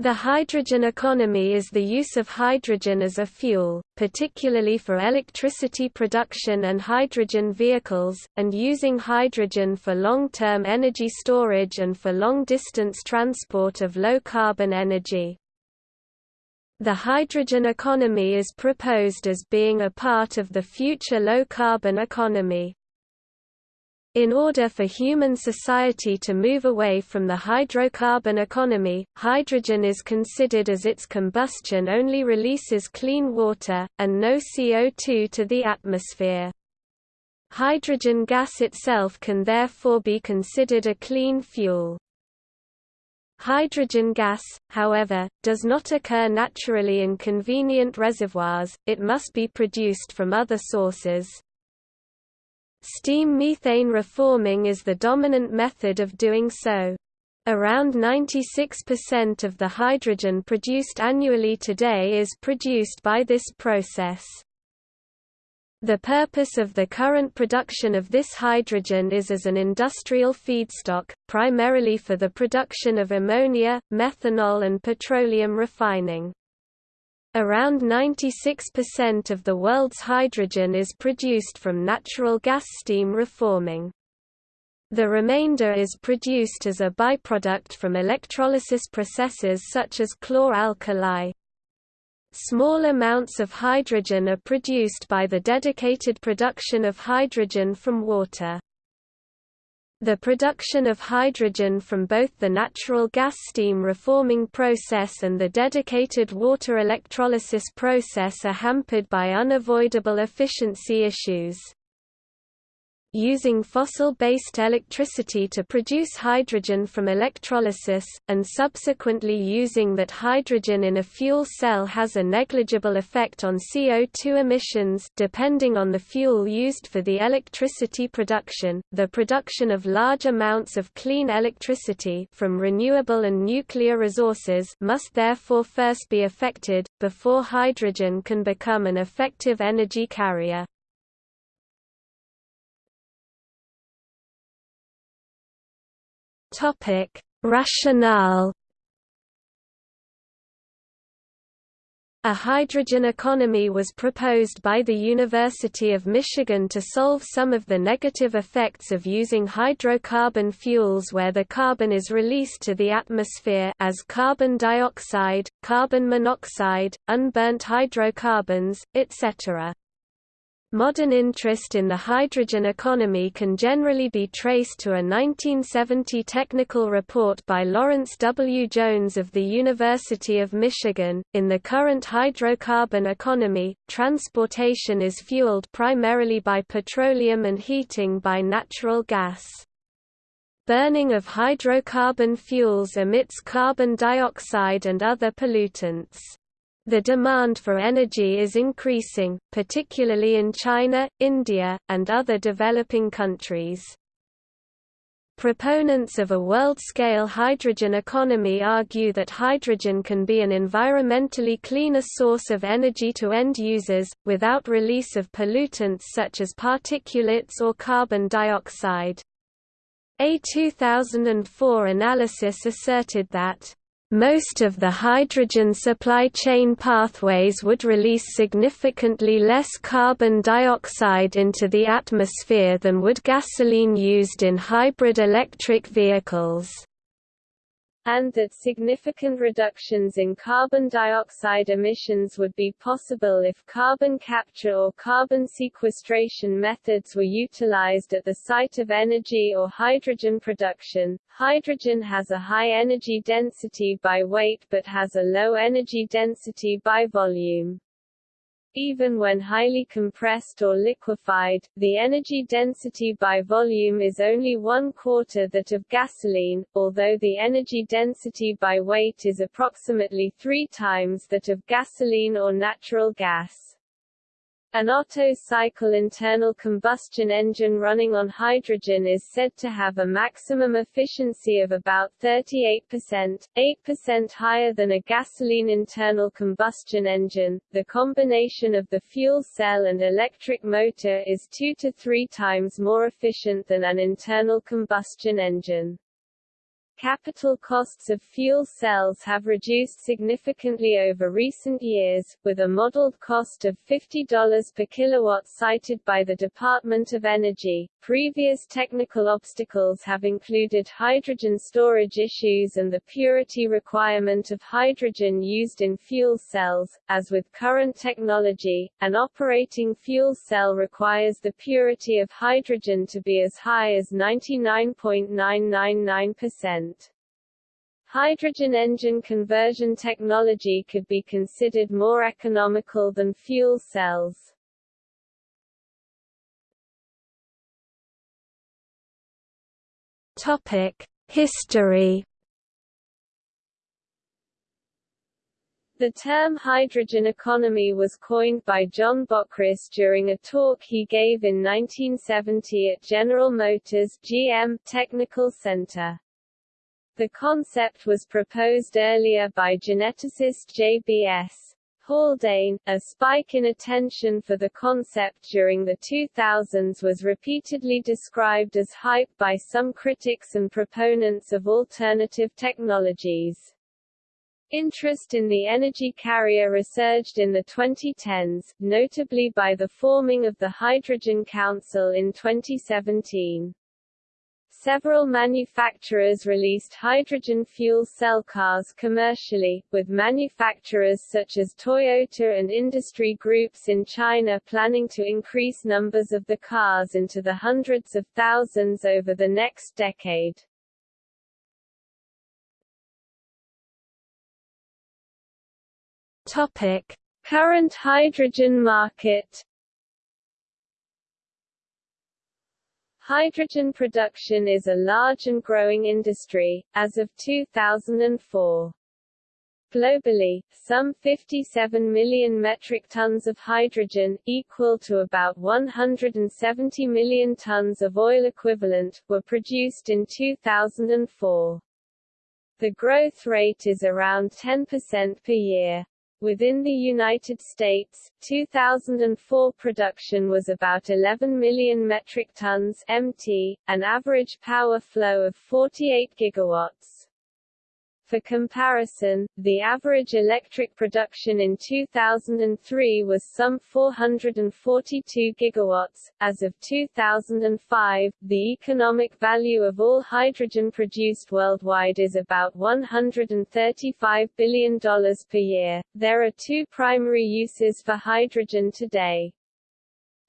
The hydrogen economy is the use of hydrogen as a fuel, particularly for electricity production and hydrogen vehicles, and using hydrogen for long-term energy storage and for long-distance transport of low-carbon energy. The hydrogen economy is proposed as being a part of the future low-carbon economy. In order for human society to move away from the hydrocarbon economy, hydrogen is considered as its combustion only releases clean water, and no CO2 to the atmosphere. Hydrogen gas itself can therefore be considered a clean fuel. Hydrogen gas, however, does not occur naturally in convenient reservoirs, it must be produced from other sources. Steam methane reforming is the dominant method of doing so. Around 96% of the hydrogen produced annually today is produced by this process. The purpose of the current production of this hydrogen is as an industrial feedstock, primarily for the production of ammonia, methanol and petroleum refining. Around 96% of the world's hydrogen is produced from natural gas steam reforming. The remainder is produced as a byproduct from electrolysis processes such as chlor-alkali. Small amounts of hydrogen are produced by the dedicated production of hydrogen from water. The production of hydrogen from both the natural gas steam reforming process and the dedicated water electrolysis process are hampered by unavoidable efficiency issues. Using fossil-based electricity to produce hydrogen from electrolysis, and subsequently using that hydrogen in a fuel cell has a negligible effect on CO2 emissions depending on the fuel used for the electricity production. The production of large amounts of clean electricity from renewable and nuclear resources must therefore first be affected, before hydrogen can become an effective energy carrier. Topic: Rationale A hydrogen economy was proposed by the University of Michigan to solve some of the negative effects of using hydrocarbon fuels where the carbon is released to the atmosphere as carbon dioxide, carbon monoxide, unburnt hydrocarbons, etc. Modern interest in the hydrogen economy can generally be traced to a 1970 technical report by Lawrence W. Jones of the University of Michigan. In the current hydrocarbon economy, transportation is fueled primarily by petroleum and heating by natural gas. Burning of hydrocarbon fuels emits carbon dioxide and other pollutants. The demand for energy is increasing, particularly in China, India, and other developing countries. Proponents of a world-scale hydrogen economy argue that hydrogen can be an environmentally cleaner source of energy to end users, without release of pollutants such as particulates or carbon dioxide. A 2004 analysis asserted that most of the hydrogen supply chain pathways would release significantly less carbon dioxide into the atmosphere than would gasoline used in hybrid electric vehicles and that significant reductions in carbon dioxide emissions would be possible if carbon capture or carbon sequestration methods were utilized at the site of energy or hydrogen production. Hydrogen has a high energy density by weight but has a low energy density by volume. Even when highly compressed or liquefied, the energy density by volume is only one quarter that of gasoline, although the energy density by weight is approximately three times that of gasoline or natural gas. An Otto cycle internal combustion engine running on hydrogen is said to have a maximum efficiency of about 38%, 8% higher than a gasoline internal combustion engine. The combination of the fuel cell and electric motor is 2 to 3 times more efficient than an internal combustion engine. Capital costs of fuel cells have reduced significantly over recent years, with a modeled cost of $50 per kilowatt cited by the Department of Energy. Previous technical obstacles have included hydrogen storage issues and the purity requirement of hydrogen used in fuel cells. As with current technology, an operating fuel cell requires the purity of hydrogen to be as high as 99.999%. Hydrogen engine conversion technology could be considered more economical than fuel cells. History The term hydrogen economy was coined by John Bockris during a talk he gave in 1970 at General Motors GM Technical Center. The concept was proposed earlier by geneticist J.B.S. Haldane. A spike in attention for the concept during the 2000s was repeatedly described as hype by some critics and proponents of alternative technologies. Interest in the energy carrier resurged in the 2010s, notably by the forming of the Hydrogen Council in 2017. Several manufacturers released hydrogen fuel cell cars commercially, with manufacturers such as Toyota and industry groups in China planning to increase numbers of the cars into the hundreds of thousands over the next decade. Topic: Current hydrogen market Hydrogen production is a large and growing industry, as of 2004. Globally, some 57 million metric tons of hydrogen, equal to about 170 million tons of oil equivalent, were produced in 2004. The growth rate is around 10% per year. Within the United States, 2004 production was about 11 million metric tons MT, an average power flow of 48 gigawatts. For comparison, the average electric production in 2003 was some 442 gigawatts. As of 2005, the economic value of all hydrogen produced worldwide is about $135 billion per year. There are two primary uses for hydrogen today.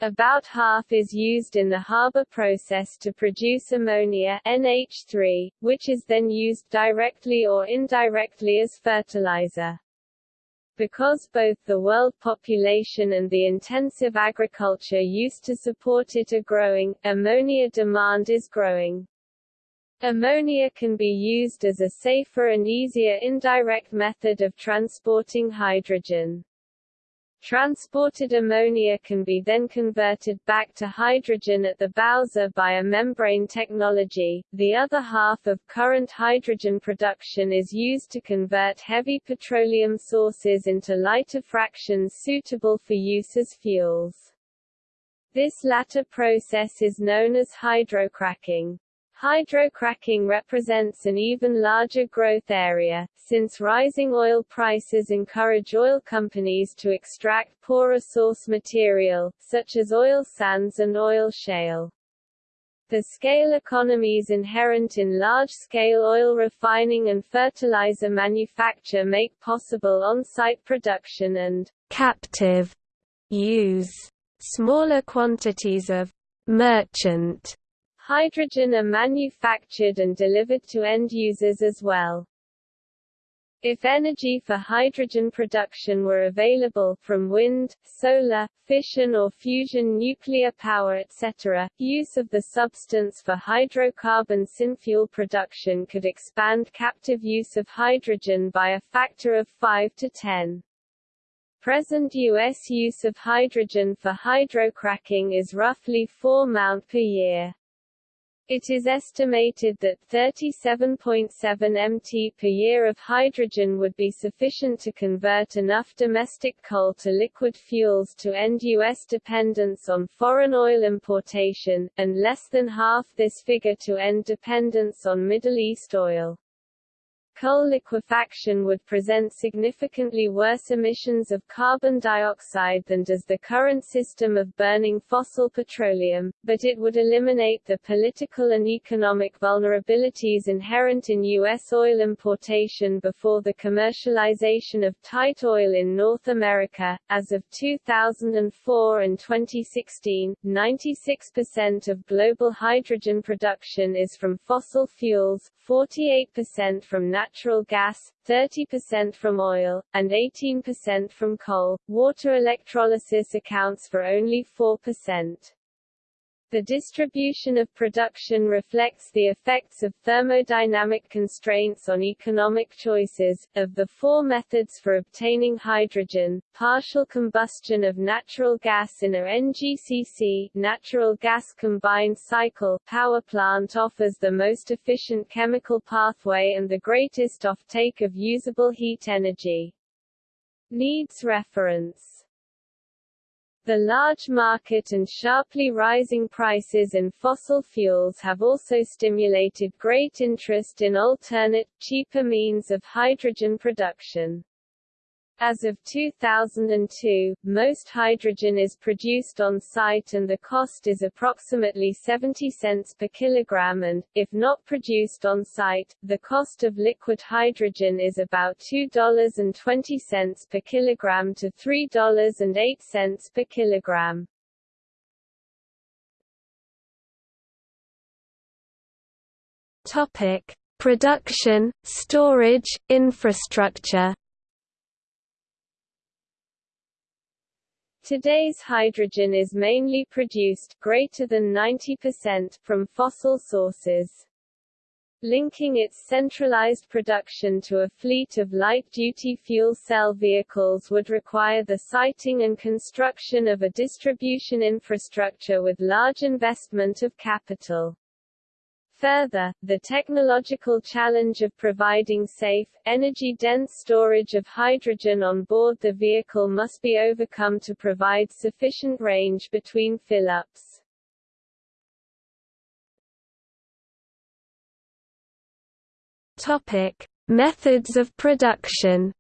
About half is used in the Haber process to produce ammonia NH3, which is then used directly or indirectly as fertilizer. Because both the world population and the intensive agriculture used to support it are growing, ammonia demand is growing. Ammonia can be used as a safer and easier indirect method of transporting hydrogen. Transported ammonia can be then converted back to hydrogen at the Bowser by a membrane technology. The other half of current hydrogen production is used to convert heavy petroleum sources into lighter fractions suitable for use as fuels. This latter process is known as hydrocracking. Hydrocracking represents an even larger growth area, since rising oil prices encourage oil companies to extract poorer source material, such as oil sands and oil shale. The scale economies inherent in large-scale oil refining and fertilizer manufacture make possible on-site production and captive use. Smaller quantities of merchant Hydrogen are manufactured and delivered to end users as well. If energy for hydrogen production were available from wind, solar, fission or fusion nuclear power etc., use of the substance for hydrocarbon synfuel production could expand captive use of hydrogen by a factor of 5 to 10. Present U.S. use of hydrogen for hydrocracking is roughly 4 mount per year. It is estimated that 37.7 mt per year of hydrogen would be sufficient to convert enough domestic coal to liquid fuels to end U.S. dependence on foreign oil importation, and less than half this figure to end dependence on Middle East oil. Coal liquefaction would present significantly worse emissions of carbon dioxide than does the current system of burning fossil petroleum, but it would eliminate the political and economic vulnerabilities inherent in U.S. oil importation before the commercialization of tight oil in North America. As of 2004 and 2016, 96% of global hydrogen production is from fossil fuels, 48% from natural gas, 30% from oil, and 18% from coal. Water electrolysis accounts for only 4%. The distribution of production reflects the effects of thermodynamic constraints on economic choices. Of the four methods for obtaining hydrogen, partial combustion of natural gas in a NGCC natural gas combined cycle power plant offers the most efficient chemical pathway and the greatest offtake of usable heat energy. Needs reference the large market and sharply rising prices in fossil fuels have also stimulated great interest in alternate, cheaper means of hydrogen production. As of 2002, most hydrogen is produced on site and the cost is approximately 70 cents per kilogram and, if not produced on site, the cost of liquid hydrogen is about $2.20 per kilogram to $3.08 per kilogram. Topic: Production, storage, infrastructure Today's hydrogen is mainly produced greater than 90% from fossil sources. Linking its centralized production to a fleet of light-duty fuel cell vehicles would require the siting and construction of a distribution infrastructure with large investment of capital. Further, the technological challenge of providing safe, energy-dense storage of hydrogen on board the vehicle must be overcome to provide sufficient range between fill-ups. Topic: Methods of production.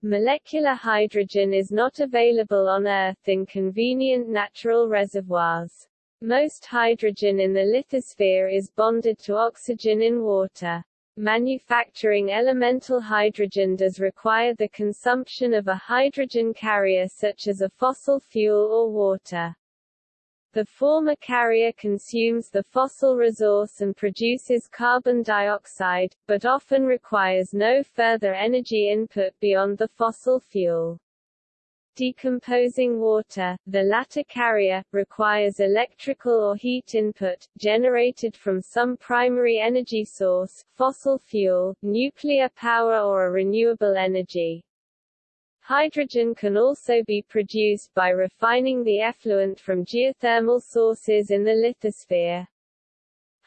Molecular hydrogen is not available on Earth in convenient natural reservoirs. Most hydrogen in the lithosphere is bonded to oxygen in water. Manufacturing elemental hydrogen does require the consumption of a hydrogen carrier such as a fossil fuel or water. The former carrier consumes the fossil resource and produces carbon dioxide, but often requires no further energy input beyond the fossil fuel. Decomposing water, the latter carrier, requires electrical or heat input, generated from some primary energy source fossil fuel, nuclear power or a renewable energy. Hydrogen can also be produced by refining the effluent from geothermal sources in the lithosphere.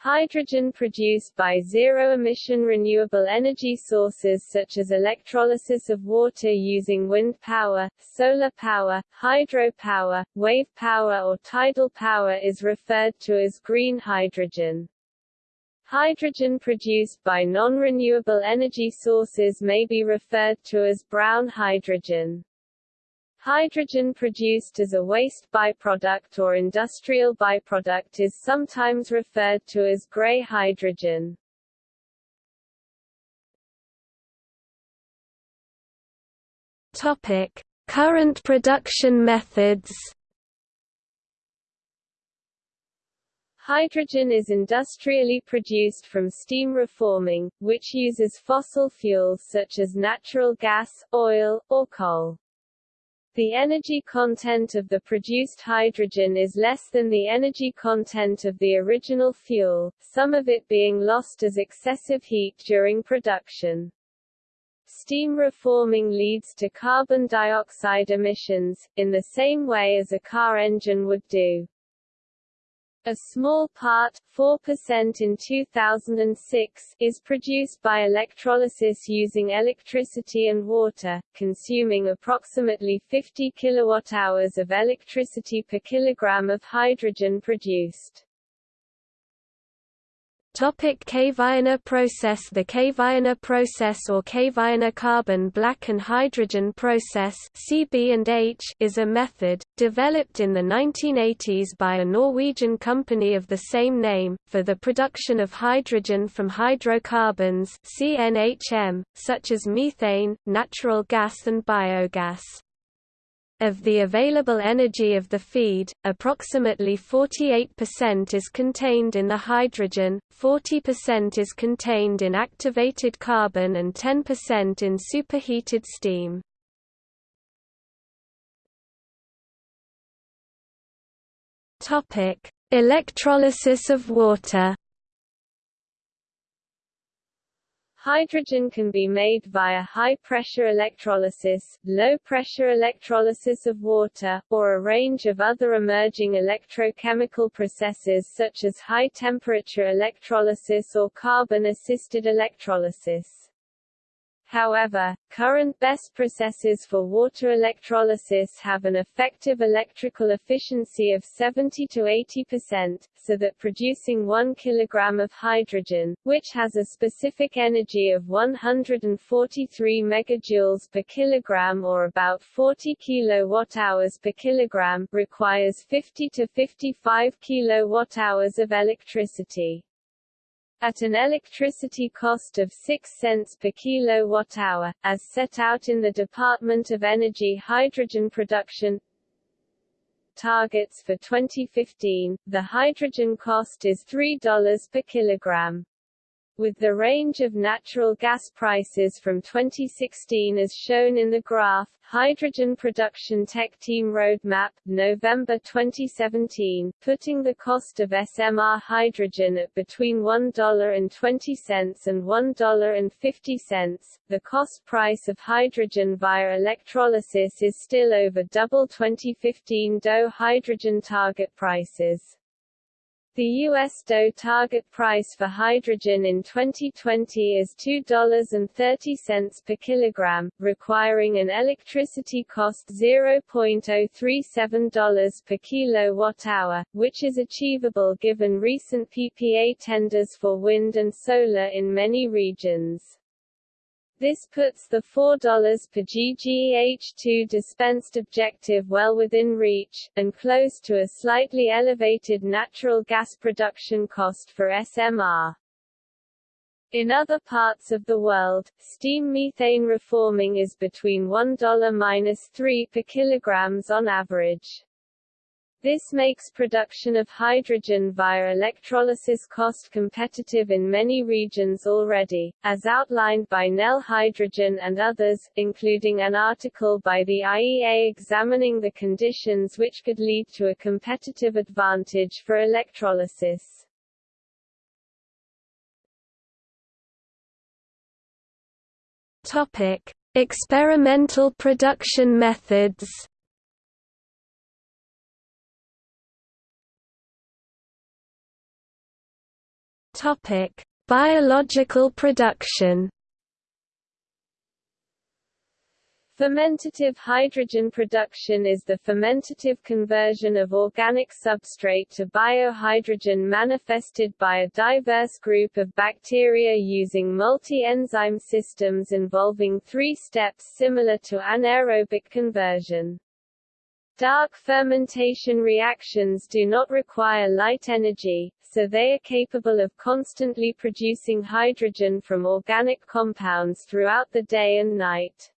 Hydrogen produced by zero-emission renewable energy sources such as electrolysis of water using wind power, solar power, hydropower, wave power or tidal power is referred to as green hydrogen. Hydrogen produced by non-renewable energy sources may be referred to as brown hydrogen. Hydrogen produced as a waste byproduct or industrial byproduct is sometimes referred to as gray hydrogen. Topic: Current production methods. Hydrogen is industrially produced from steam reforming, which uses fossil fuels such as natural gas, oil, or coal. The energy content of the produced hydrogen is less than the energy content of the original fuel, some of it being lost as excessive heat during production. Steam reforming leads to carbon dioxide emissions, in the same way as a car engine would do. A small part 4% in 2006, is produced by electrolysis using electricity and water, consuming approximately 50 kWh of electricity per kilogram of hydrogen produced. Topic Kværner process The Kværner process or Kværner carbon black and hydrogen process CB&H is a method, developed in the 1980s by a Norwegian company of the same name, for the production of hydrogen from hydrocarbons CNHM, such as methane, natural gas and biogas. Of the available energy of the feed, approximately 48% is contained in the hydrogen, 40% is contained in activated carbon and 10% in superheated steam. Electrolysis of water Hydrogen can be made via high-pressure electrolysis, low-pressure electrolysis of water, or a range of other emerging electrochemical processes such as high-temperature electrolysis or carbon-assisted electrolysis. However, current best processes for water electrolysis have an effective electrical efficiency of 70 to 80%, so that producing 1 kg of hydrogen, which has a specific energy of 143 megajoules per kilogram or about 40 kilowatt-hours per kilogram, requires 50 to 55 kilowatt-hours of electricity. At an electricity cost of 6 cents per kilowatt-hour, as set out in the Department of Energy hydrogen production targets for 2015, the hydrogen cost is $3 per kilogram. With the range of natural gas prices from 2016 as shown in the graph, Hydrogen Production Tech Team Roadmap, November 2017, putting the cost of SMR hydrogen at between $1.20 and $1.50, the cost price of hydrogen via electrolysis is still over double 2015 DOE hydrogen target prices. The U.S. DOE target price for hydrogen in 2020 is $2.30 per kilogram, requiring an electricity cost $0.037 per kilowatt-hour, which is achievable given recent PPA tenders for wind and solar in many regions. This puts the $4 per GGH2 dispensed objective well within reach, and close to a slightly elevated natural gas production cost for SMR. In other parts of the world, steam methane reforming is between $1-3 per kilograms on average. This makes production of hydrogen via electrolysis cost competitive in many regions already, as outlined by Nel Hydrogen and others, including an article by the IEA examining the conditions which could lead to a competitive advantage for electrolysis. Topic: Experimental production methods. Topic: Biological production. Fermentative hydrogen production is the fermentative conversion of organic substrate to biohydrogen manifested by a diverse group of bacteria using multi-enzyme systems involving three steps similar to anaerobic conversion. Dark fermentation reactions do not require light energy, so they are capable of constantly producing hydrogen from organic compounds throughout the day and night.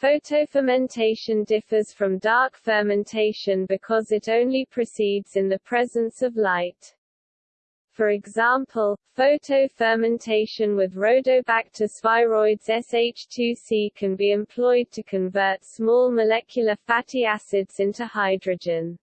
Photofermentation differs from dark fermentation because it only proceeds in the presence of light. For example, photofermentation with Rhodobacter sphaeroides SH2C can be employed to convert small molecular fatty acids into hydrogen.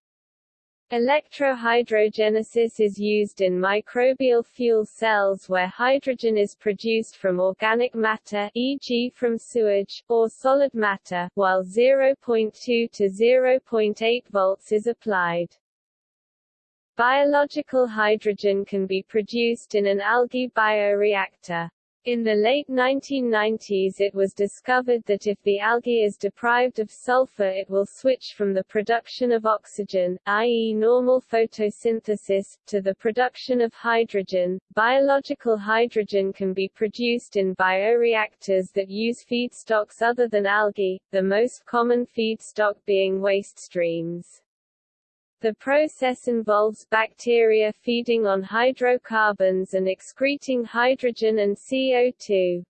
Electrohydrogenesis is used in microbial fuel cells where hydrogen is produced from organic matter e.g. from sewage, or solid matter, while 0.2 to 0.8 volts is applied. Biological hydrogen can be produced in an algae bioreactor. In the late 1990s it was discovered that if the algae is deprived of sulfur it will switch from the production of oxygen, i.e. normal photosynthesis, to the production of hydrogen. Biological hydrogen can be produced in bioreactors that use feedstocks other than algae, the most common feedstock being waste streams. The process involves bacteria feeding on hydrocarbons and excreting hydrogen and CO2.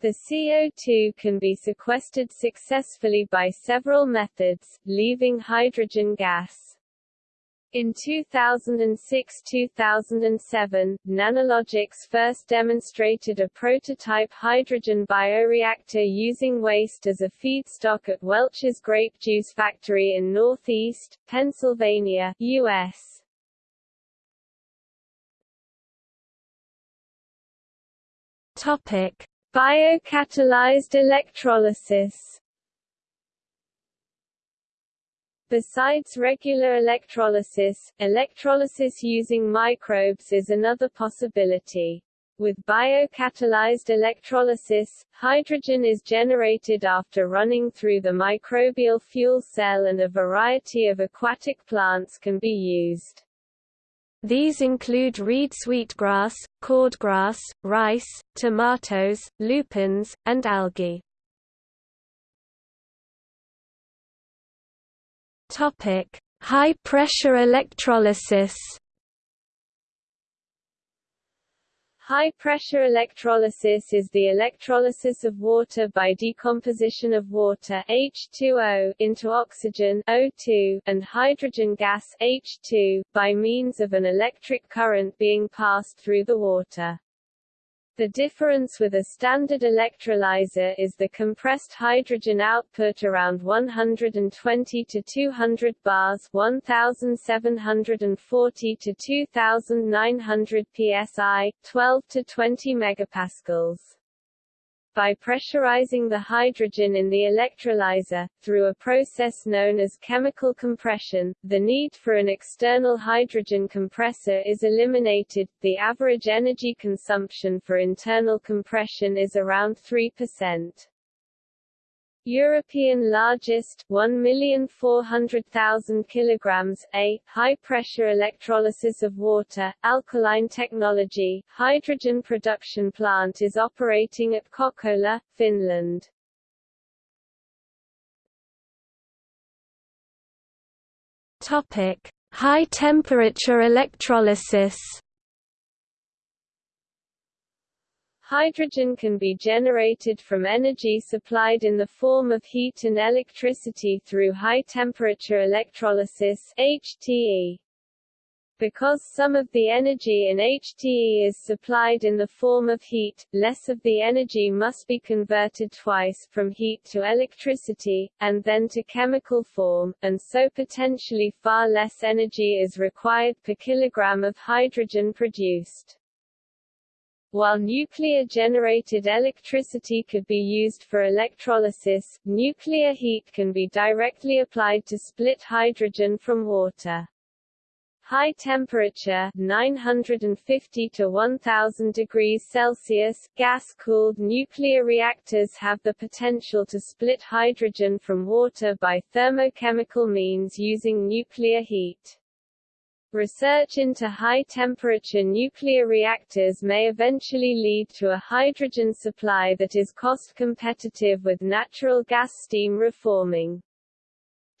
The CO2 can be sequestered successfully by several methods, leaving hydrogen gas. In 2006–2007, NanoLogix first demonstrated a prototype hydrogen bioreactor using waste as a feedstock at Welch's grape juice factory in Northeast, Pennsylvania, U.S. Topic: Biocatalyzed electrolysis Besides regular electrolysis, electrolysis using microbes is another possibility. With biocatalyzed electrolysis, hydrogen is generated after running through the microbial fuel cell and a variety of aquatic plants can be used. These include reed sweetgrass, cordgrass, rice, tomatoes, lupins, and algae. Topic: High pressure electrolysis. High-pressure electrolysis is the electrolysis of water by decomposition of water H2O into oxygen O2 and hydrogen gas H2 by means of an electric current being passed through the water. The difference with a standard electrolyzer is the compressed hydrogen output around 120 to 200 bars 1740 to 2900 psi, 12 to 20 megapascals by pressurizing the hydrogen in the electrolyzer, through a process known as chemical compression, the need for an external hydrogen compressor is eliminated. The average energy consumption for internal compression is around 3%. European largest 1,400,000 kilograms A high pressure electrolysis of water alkaline technology hydrogen production plant is operating at Kokkola Finland. Topic high temperature electrolysis Hydrogen can be generated from energy supplied in the form of heat and electricity through high-temperature electrolysis HTE. Because some of the energy in HTE is supplied in the form of heat, less of the energy must be converted twice from heat to electricity, and then to chemical form, and so potentially far less energy is required per kilogram of hydrogen produced. While nuclear-generated electricity could be used for electrolysis, nuclear heat can be directly applied to split hydrogen from water. High temperature 950 to 1000 degrees Celsius gas-cooled nuclear reactors have the potential to split hydrogen from water by thermochemical means using nuclear heat. Research into high-temperature nuclear reactors may eventually lead to a hydrogen supply that is cost-competitive with natural gas steam reforming.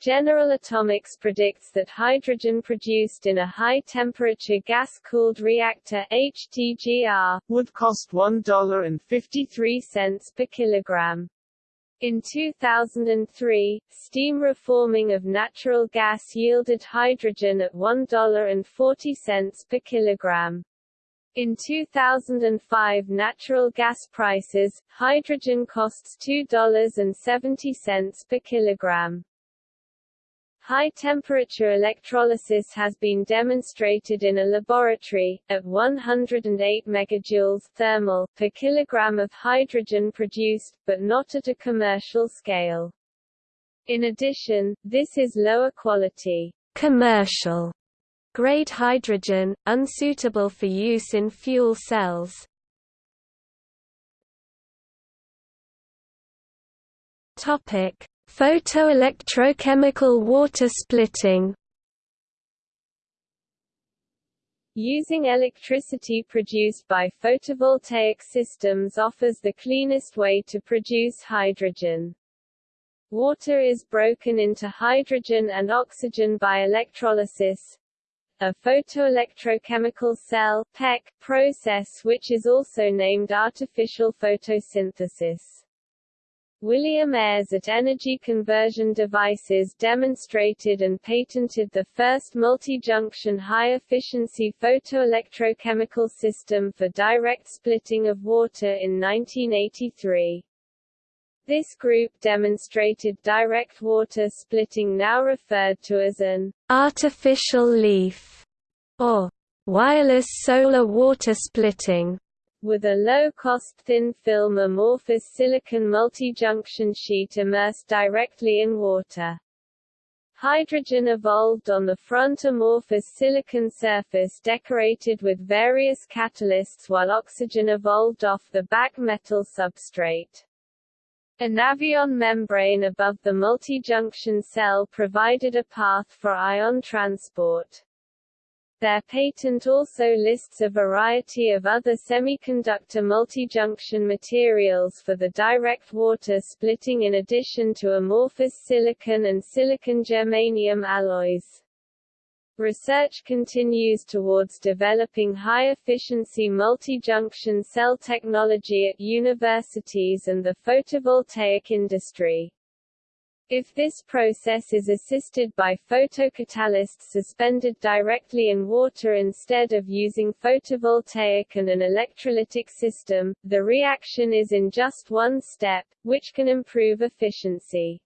General Atomics predicts that hydrogen produced in a high-temperature gas-cooled reactor HTGR, would cost $1.53 per kilogram. In 2003, steam reforming of natural gas yielded hydrogen at $1.40 per kilogram. In 2005 natural gas prices, hydrogen costs $2.70 per kilogram. High-temperature electrolysis has been demonstrated in a laboratory, at 108 megajoules thermal, per kilogram of hydrogen produced, but not at a commercial scale. In addition, this is lower quality, commercial grade hydrogen, unsuitable for use in fuel cells. Topic: Photoelectrochemical water splitting. Using electricity produced by photovoltaic systems offers the cleanest way to produce hydrogen. Water is broken into hydrogen and oxygen by electrolysis, a photoelectrochemical cell PEC, process which is also named artificial photosynthesis. William Ayers at Energy Conversion Devices demonstrated and patented the first multi-junction high-efficiency photoelectrochemical system for direct splitting of water in 1983. This group demonstrated direct water splitting now referred to as an artificial leaf or wireless solar water splitting with a low-cost thin-film amorphous silicon multi-junction sheet immersed directly in water. Hydrogen evolved on the front amorphous silicon surface decorated with various catalysts while oxygen evolved off the back metal substrate. A Nafion membrane above the multi-junction cell provided a path for ion transport. Their patent also lists a variety of other semiconductor multi-junction materials for the direct water splitting in addition to amorphous silicon and silicon germanium alloys. Research continues towards developing high-efficiency multi-junction cell technology at universities and the photovoltaic industry. If this process is assisted by photocatalysts suspended directly in water instead of using photovoltaic and an electrolytic system, the reaction is in just one step, which can improve efficiency.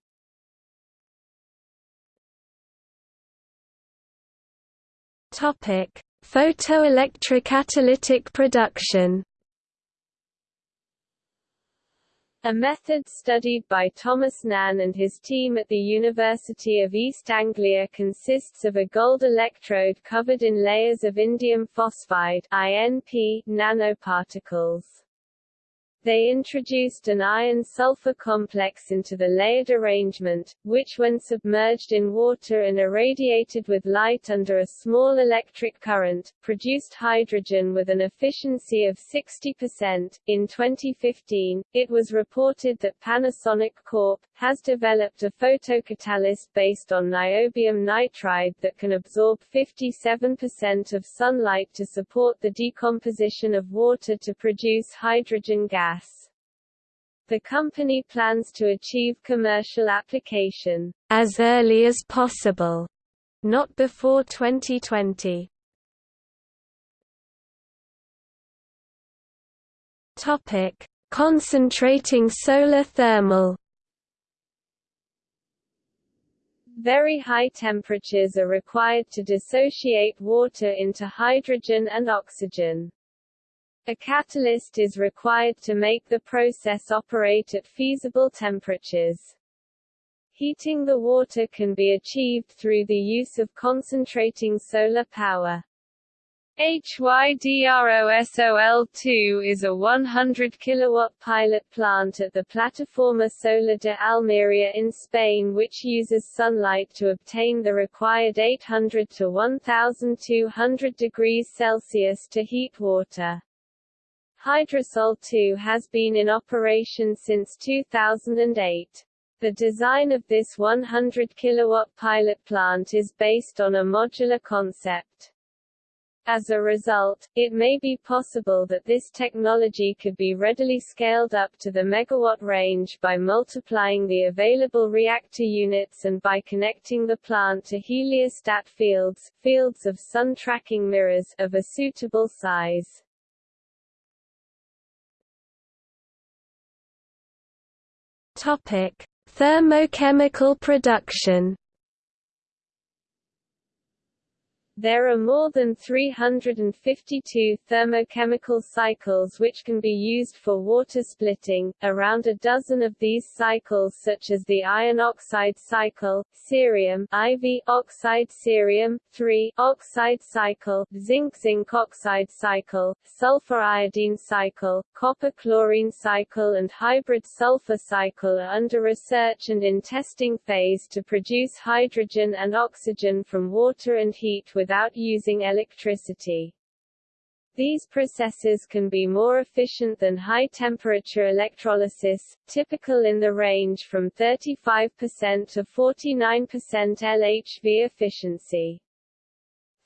Topic: Photoelectrocatalytic production A method studied by Thomas Nann and his team at the University of East Anglia consists of a gold electrode covered in layers of indium phosphide INP nanoparticles. They introduced an iron-sulfur complex into the layered arrangement, which when submerged in water and irradiated with light under a small electric current, produced hydrogen with an efficiency of 60%. In 2015, it was reported that Panasonic Corp. has developed a photocatalyst based on niobium nitride that can absorb 57% of sunlight to support the decomposition of water to produce hydrogen gas. The company plans to achieve commercial application as early as possible, not before 2020. Topic: Concentrating solar thermal. Very high temperatures are required to dissociate water into hydrogen and oxygen. A catalyst is required to make the process operate at feasible temperatures. Heating the water can be achieved through the use of concentrating solar power. HYDROSOL2 is a 100 kW pilot plant at the Plataforma Solar de Almería in Spain which uses sunlight to obtain the required 800 to 1200 degrees Celsius to heat water. Hydrosol 2 has been in operation since 2008. The design of this 100 kW pilot plant is based on a modular concept. As a result, it may be possible that this technology could be readily scaled up to the megawatt range by multiplying the available reactor units and by connecting the plant to heliostat fields, fields of sun tracking mirrors, of a suitable size. Topic: Thermochemical production. There are more than 352 thermochemical cycles which can be used for water splitting, around a dozen of these cycles such as the iron oxide cycle, cerium IV oxide cerium, 3 oxide cycle, zinc-zinc oxide cycle, sulfur-iodine cycle, copper-chlorine cycle and hybrid sulfur cycle are under research and in testing phase to produce hydrogen and oxygen from water and heat with without using electricity. These processes can be more efficient than high-temperature electrolysis, typical in the range from 35% to 49% LHV efficiency.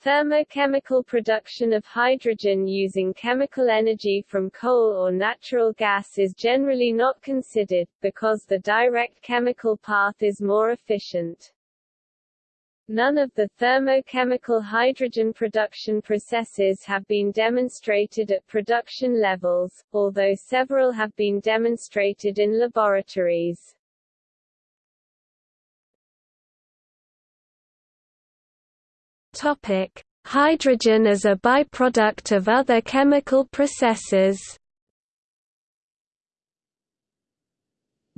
Thermochemical production of hydrogen using chemical energy from coal or natural gas is generally not considered, because the direct chemical path is more efficient. None of the thermochemical hydrogen production processes have been demonstrated at production levels, although several have been demonstrated in laboratories. Topic: Hydrogen as a byproduct of other chemical processes.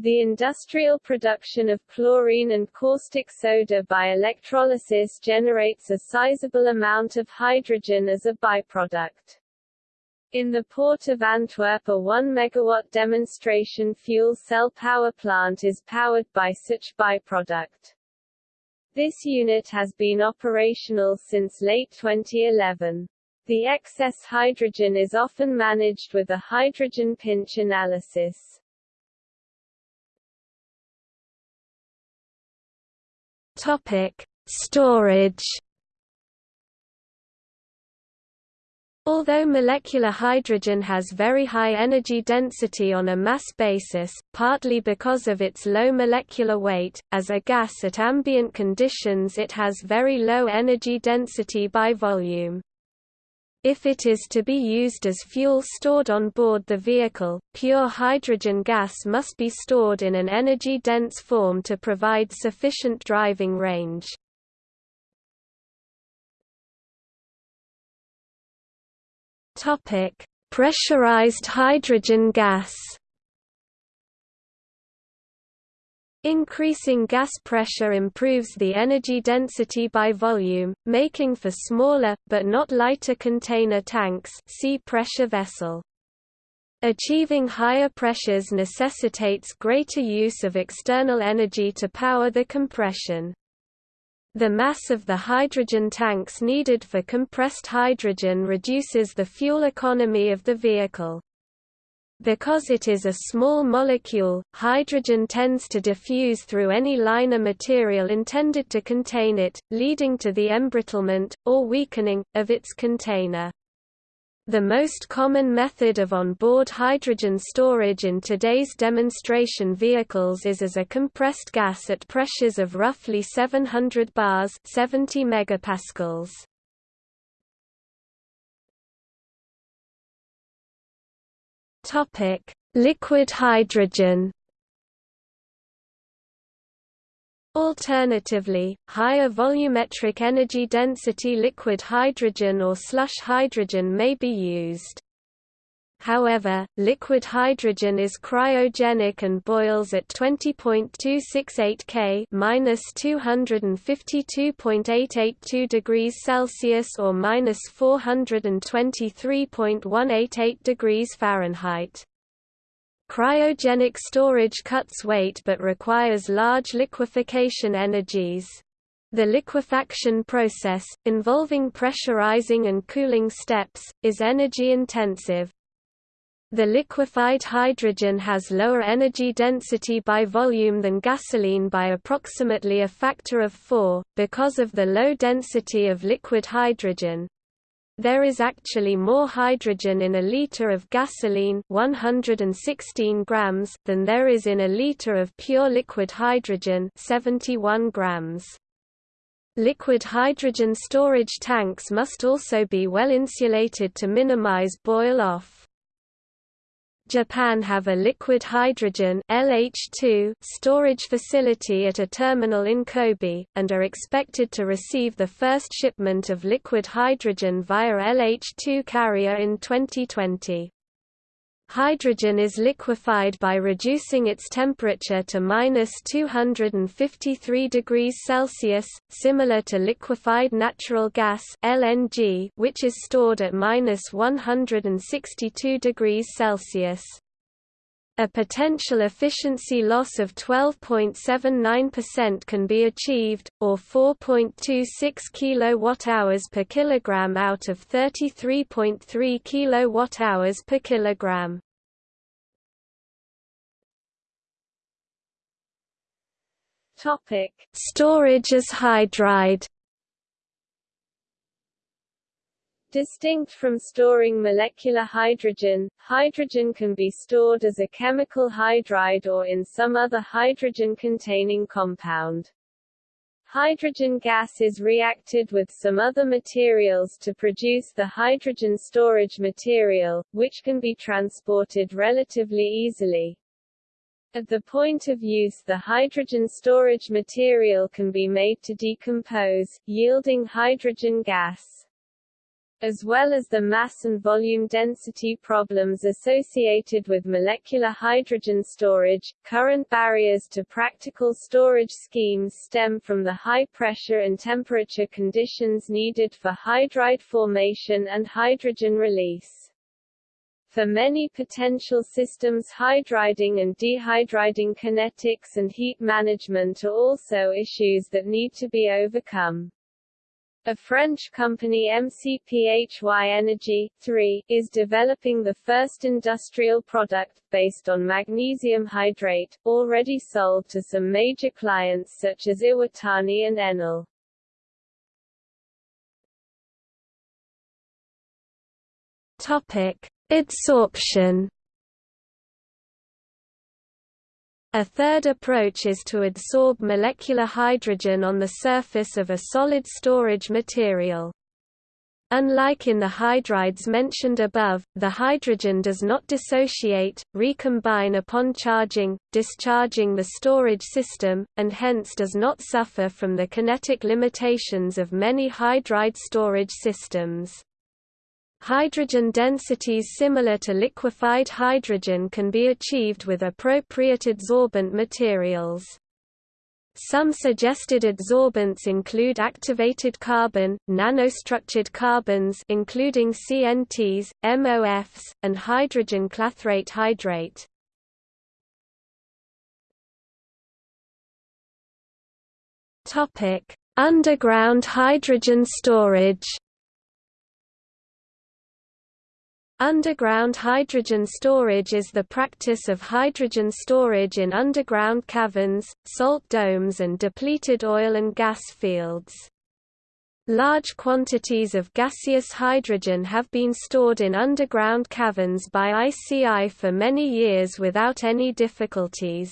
The industrial production of chlorine and caustic soda by electrolysis generates a sizable amount of hydrogen as a byproduct. In the port of Antwerp a 1 megawatt demonstration fuel cell power plant is powered by such byproduct. This unit has been operational since late 2011. The excess hydrogen is often managed with a hydrogen pinch analysis. Topic: Storage. Although molecular hydrogen has very high energy density on a mass basis, partly because of its low molecular weight, as a gas at ambient conditions it has very low energy density by volume. If it is to be used as fuel stored on board the vehicle, pure hydrogen gas must be stored in an energy-dense form to provide sufficient driving range. Pressurized hydrogen gas Increasing gas pressure improves the energy density by volume, making for smaller, but not lighter container tanks see pressure vessel. Achieving higher pressures necessitates greater use of external energy to power the compression. The mass of the hydrogen tanks needed for compressed hydrogen reduces the fuel economy of the vehicle. Because it is a small molecule, hydrogen tends to diffuse through any liner material intended to contain it, leading to the embrittlement, or weakening, of its container. The most common method of on-board hydrogen storage in today's demonstration vehicles is as a compressed gas at pressures of roughly 700 bars 70 megapascals. Topic: Liquid hydrogen. Alternatively, higher volumetric energy density liquid hydrogen or slush hydrogen may be used. However, liquid hydrogen is cryogenic and boils at 20.268 K minus 252.882 degrees Celsius or minus 423.188 degrees Fahrenheit. Cryogenic storage cuts weight but requires large liquefaction energies. The liquefaction process, involving pressurizing and cooling steps, is energy intensive. The liquefied hydrogen has lower energy density by volume than gasoline by approximately a factor of 4, because of the low density of liquid hydrogen. There is actually more hydrogen in a liter of gasoline 116 grams than there is in a liter of pure liquid hydrogen 71 grams. Liquid hydrogen storage tanks must also be well insulated to minimize boil-off. Japan have a liquid hydrogen LH2 storage facility at a terminal in Kobe, and are expected to receive the first shipment of liquid hydrogen via LH2 carrier in 2020. Hydrogen is liquefied by reducing its temperature to minus 253 degrees Celsius, similar to liquefied natural gas (LNG), which is stored at minus 162 degrees Celsius. A potential efficiency loss of 12.79% can be achieved, or 4.26 kWh per kilogram out of 33.3 kWh per kilogram. Storage as hydride. Distinct from storing molecular hydrogen, hydrogen can be stored as a chemical hydride or in some other hydrogen-containing compound. Hydrogen gas is reacted with some other materials to produce the hydrogen storage material, which can be transported relatively easily. At the point of use the hydrogen storage material can be made to decompose, yielding hydrogen gas as well as the mass and volume density problems associated with molecular hydrogen storage, current barriers to practical storage schemes stem from the high pressure and temperature conditions needed for hydride formation and hydrogen release. For many potential systems hydriding and dehydriding kinetics and heat management are also issues that need to be overcome. A French company MCPHY Energy 3, is developing the first industrial product, based on magnesium hydride, already sold to some major clients such as Iwatani and Enel. Topic. Adsorption A third approach is to adsorb molecular hydrogen on the surface of a solid storage material. Unlike in the hydrides mentioned above, the hydrogen does not dissociate, recombine upon charging, discharging the storage system, and hence does not suffer from the kinetic limitations of many hydride storage systems. Hydrogen densities similar to liquefied hydrogen can be achieved with appropriate adsorbent materials. Some suggested adsorbents include activated carbon, nanostructured carbons including CNTs, MOFs, and hydrogen clathrate hydrate. Topic: Underground hydrogen storage. Underground hydrogen storage is the practice of hydrogen storage in underground caverns, salt domes and depleted oil and gas fields. Large quantities of gaseous hydrogen have been stored in underground caverns by ICI for many years without any difficulties.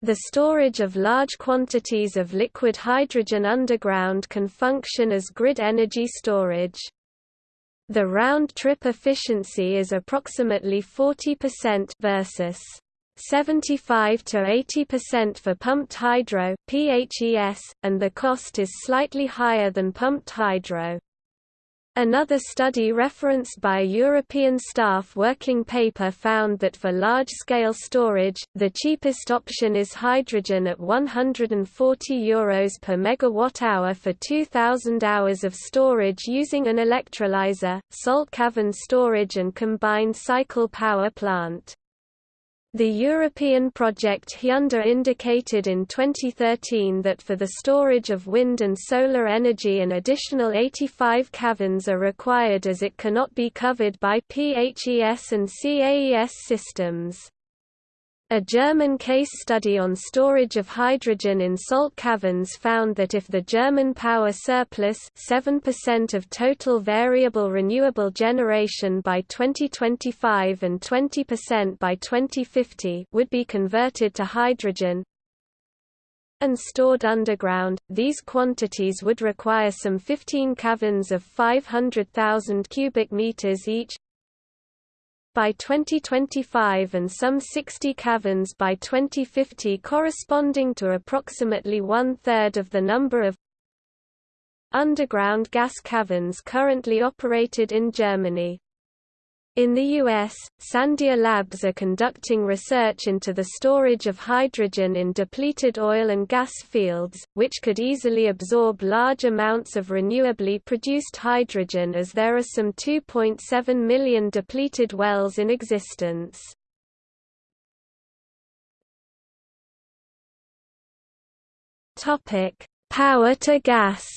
The storage of large quantities of liquid hydrogen underground can function as grid energy storage. The round-trip efficiency is approximately 40% versus 75 to 80% for pumped hydro (PHES), and the cost is slightly higher than pumped hydro. Another study referenced by a European staff working paper found that for large-scale storage, the cheapest option is hydrogen at €140 Euros per megawatt-hour for 2,000 hours of storage using an electrolyzer, salt cavern storage and combined cycle power plant. The European project Hyunder indicated in 2013 that for the storage of wind and solar energy an additional 85 caverns are required as it cannot be covered by PHES and CAES systems. A German case study on storage of hydrogen in salt caverns found that if the German power surplus 7% of total variable renewable generation by 2025 and 20% by 2050 would be converted to hydrogen, and stored underground, these quantities would require some 15 caverns of 500,000 cubic meters each, by 2025 and some 60 caverns by 2050 corresponding to approximately one-third of the number of underground gas caverns currently operated in Germany. In the U.S., Sandia Labs are conducting research into the storage of hydrogen in depleted oil and gas fields, which could easily absorb large amounts of renewably produced hydrogen as there are some 2.7 million depleted wells in existence. Power to gas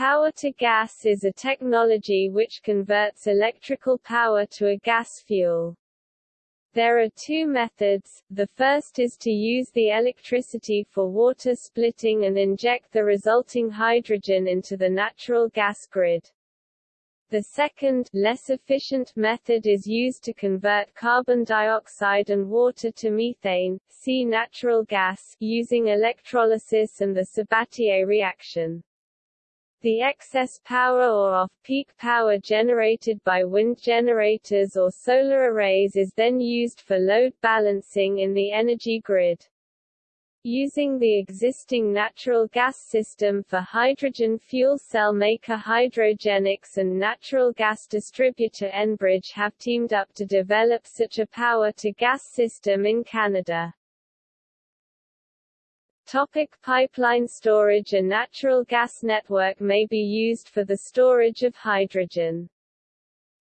Power to gas is a technology which converts electrical power to a gas fuel. There are two methods, the first is to use the electricity for water splitting and inject the resulting hydrogen into the natural gas grid. The second, less efficient method is used to convert carbon dioxide and water to methane, see natural gas, using electrolysis and the Sabatier reaction. The excess power or off-peak power generated by wind generators or solar arrays is then used for load balancing in the energy grid. Using the existing natural gas system for hydrogen fuel cell maker Hydrogenics and natural gas distributor Enbridge have teamed up to develop such a power-to-gas system in Canada. Topic pipeline storage A natural gas network may be used for the storage of hydrogen.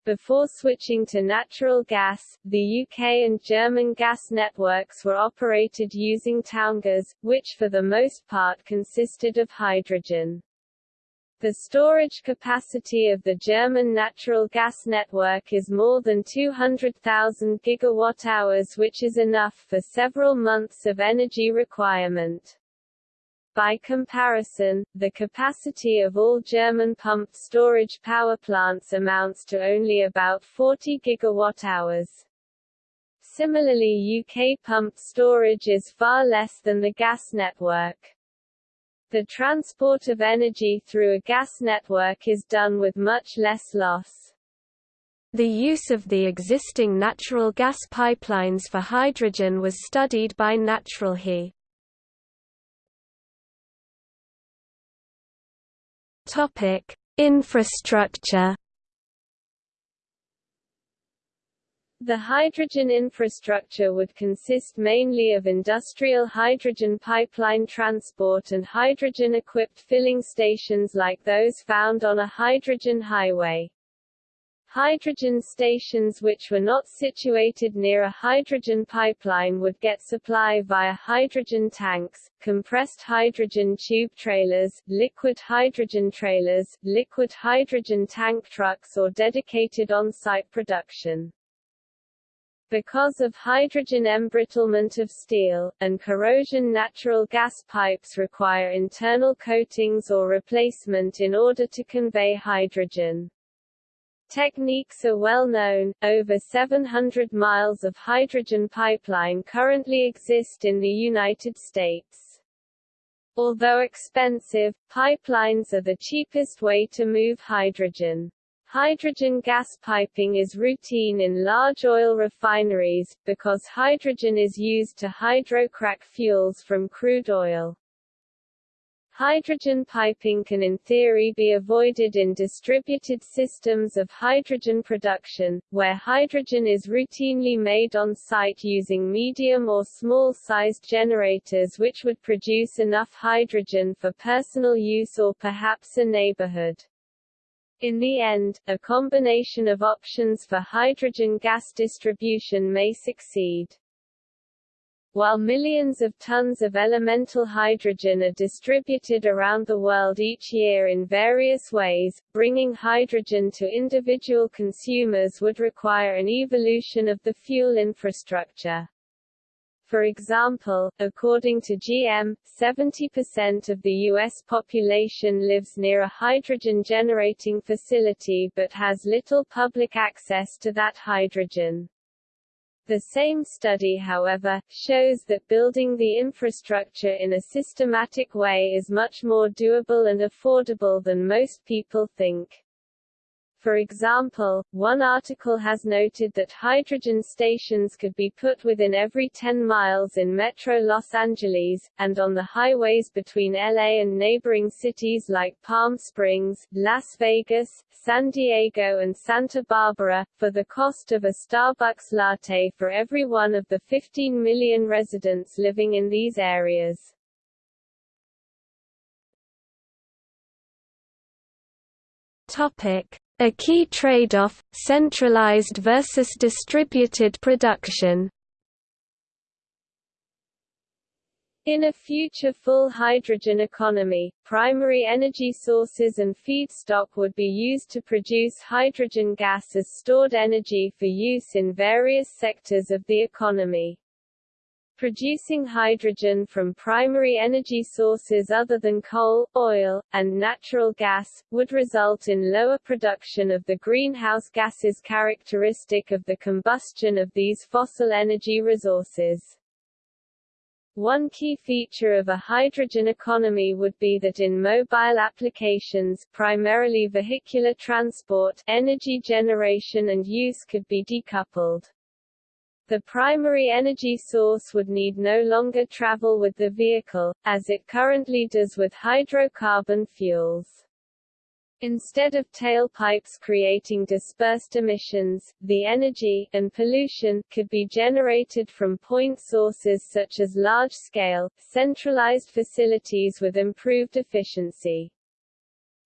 Before switching to natural gas, the UK and German gas networks were operated using towngas, which for the most part consisted of hydrogen. The storage capacity of the German natural gas network is more than 200,000 gigawatt-hours which is enough for several months of energy requirement. By comparison, the capacity of all German pumped storage power plants amounts to only about 40 gigawatt-hours. Similarly UK pumped storage is far less than the gas network. The transport of energy through a gas network is done with much less loss. The use of the existing natural gas pipelines for hydrogen was studied by Naturalhy. Topic: Infrastructure. The hydrogen infrastructure would consist mainly of industrial hydrogen pipeline transport and hydrogen-equipped filling stations like those found on a hydrogen highway. Hydrogen stations which were not situated near a hydrogen pipeline would get supply via hydrogen tanks, compressed hydrogen tube trailers, liquid hydrogen trailers, liquid hydrogen tank trucks or dedicated on-site production. Because of hydrogen embrittlement of steel, and corrosion natural gas pipes require internal coatings or replacement in order to convey hydrogen. Techniques are well known. Over 700 miles of hydrogen pipeline currently exist in the United States. Although expensive, pipelines are the cheapest way to move hydrogen. Hydrogen gas piping is routine in large oil refineries, because hydrogen is used to hydrocrack fuels from crude oil. Hydrogen piping can in theory be avoided in distributed systems of hydrogen production, where hydrogen is routinely made on site using medium or small-sized generators which would produce enough hydrogen for personal use or perhaps a neighborhood. In the end, a combination of options for hydrogen gas distribution may succeed. While millions of tons of elemental hydrogen are distributed around the world each year in various ways, bringing hydrogen to individual consumers would require an evolution of the fuel infrastructure. For example, according to GM, 70% of the U.S. population lives near a hydrogen generating facility but has little public access to that hydrogen. The same study however, shows that building the infrastructure in a systematic way is much more doable and affordable than most people think. For example, one article has noted that hydrogen stations could be put within every 10 miles in Metro Los Angeles, and on the highways between LA and neighboring cities like Palm Springs, Las Vegas, San Diego and Santa Barbara, for the cost of a Starbucks latte for every one of the 15 million residents living in these areas. Topic. A key trade-off, centralized versus distributed production In a future full hydrogen economy, primary energy sources and feedstock would be used to produce hydrogen gas as stored energy for use in various sectors of the economy. Producing hydrogen from primary energy sources other than coal, oil, and natural gas, would result in lower production of the greenhouse gases characteristic of the combustion of these fossil energy resources. One key feature of a hydrogen economy would be that in mobile applications primarily vehicular transport energy generation and use could be decoupled. The primary energy source would need no longer travel with the vehicle, as it currently does with hydrocarbon fuels. Instead of tailpipes creating dispersed emissions, the energy and pollution could be generated from point sources such as large-scale, centralized facilities with improved efficiency.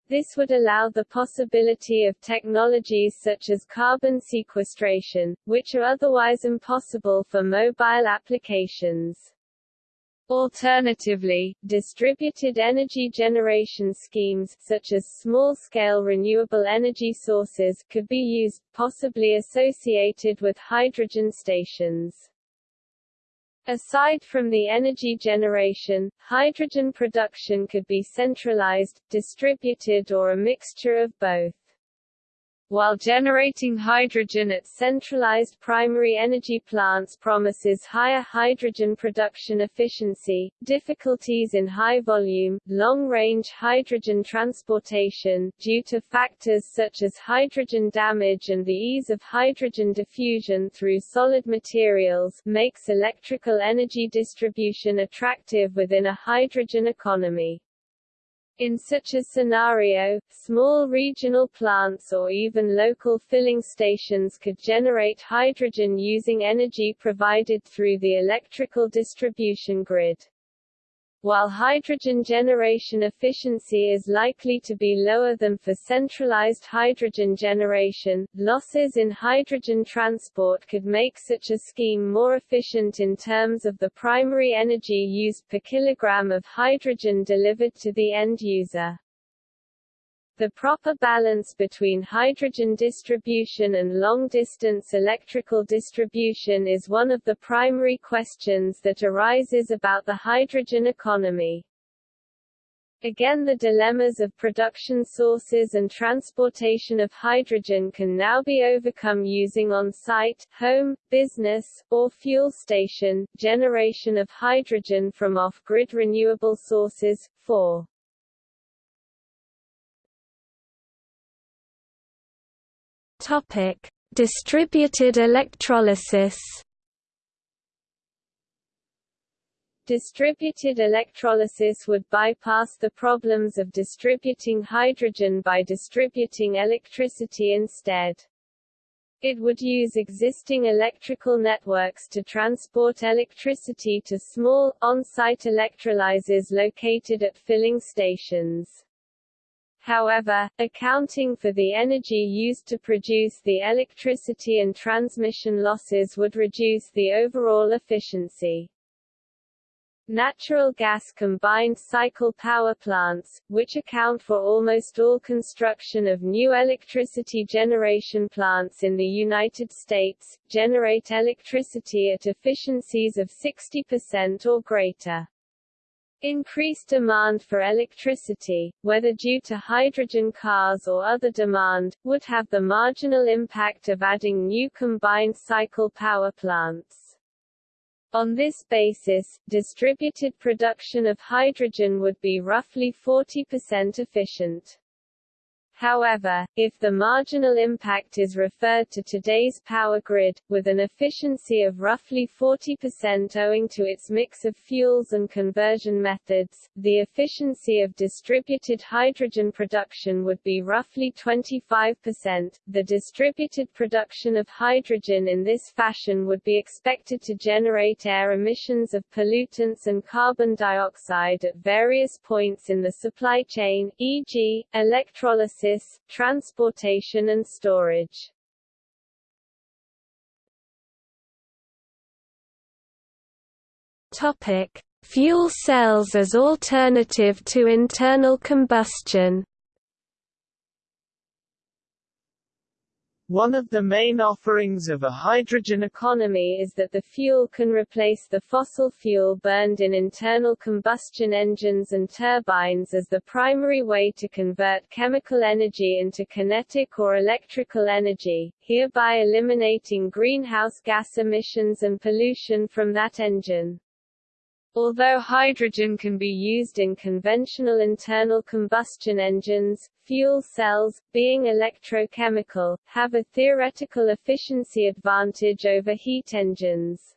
This would allow the possibility of technologies such as carbon sequestration, which are otherwise impossible for mobile applications. Alternatively, distributed energy generation schemes such as small-scale renewable energy sources could be used, possibly associated with hydrogen stations. Aside from the energy generation, hydrogen production could be centralized, distributed or a mixture of both while generating hydrogen at centralized primary energy plants promises higher hydrogen production efficiency, difficulties in high-volume, long-range hydrogen transportation, due to factors such as hydrogen damage and the ease of hydrogen diffusion through solid materials, makes electrical energy distribution attractive within a hydrogen economy. In such a scenario, small regional plants or even local filling stations could generate hydrogen using energy provided through the electrical distribution grid. While hydrogen generation efficiency is likely to be lower than for centralized hydrogen generation, losses in hydrogen transport could make such a scheme more efficient in terms of the primary energy used per kilogram of hydrogen delivered to the end user. The proper balance between hydrogen distribution and long-distance electrical distribution is one of the primary questions that arises about the hydrogen economy. Again the dilemmas of production sources and transportation of hydrogen can now be overcome using on-site, home, business, or fuel station, generation of hydrogen from off-grid renewable sources. 4. Topic: Distributed electrolysis. Distributed electrolysis would bypass the problems of distributing hydrogen by distributing electricity instead. It would use existing electrical networks to transport electricity to small, on-site electrolyzers located at filling stations. However, accounting for the energy used to produce the electricity and transmission losses would reduce the overall efficiency. Natural gas combined cycle power plants, which account for almost all construction of new electricity generation plants in the United States, generate electricity at efficiencies of 60% or greater. Increased demand for electricity, whether due to hydrogen cars or other demand, would have the marginal impact of adding new combined cycle power plants. On this basis, distributed production of hydrogen would be roughly 40% efficient. However, if the marginal impact is referred to today's power grid, with an efficiency of roughly 40% owing to its mix of fuels and conversion methods, the efficiency of distributed hydrogen production would be roughly 25%. The distributed production of hydrogen in this fashion would be expected to generate air emissions of pollutants and carbon dioxide at various points in the supply chain, e.g., electrolysis transportation and storage. Topic: Fuel cells as alternative to internal combustion. One of the main offerings of a hydrogen economy is that the fuel can replace the fossil fuel burned in internal combustion engines and turbines as the primary way to convert chemical energy into kinetic or electrical energy, hereby eliminating greenhouse gas emissions and pollution from that engine. Although hydrogen can be used in conventional internal combustion engines, fuel cells, being electrochemical, have a theoretical efficiency advantage over heat engines.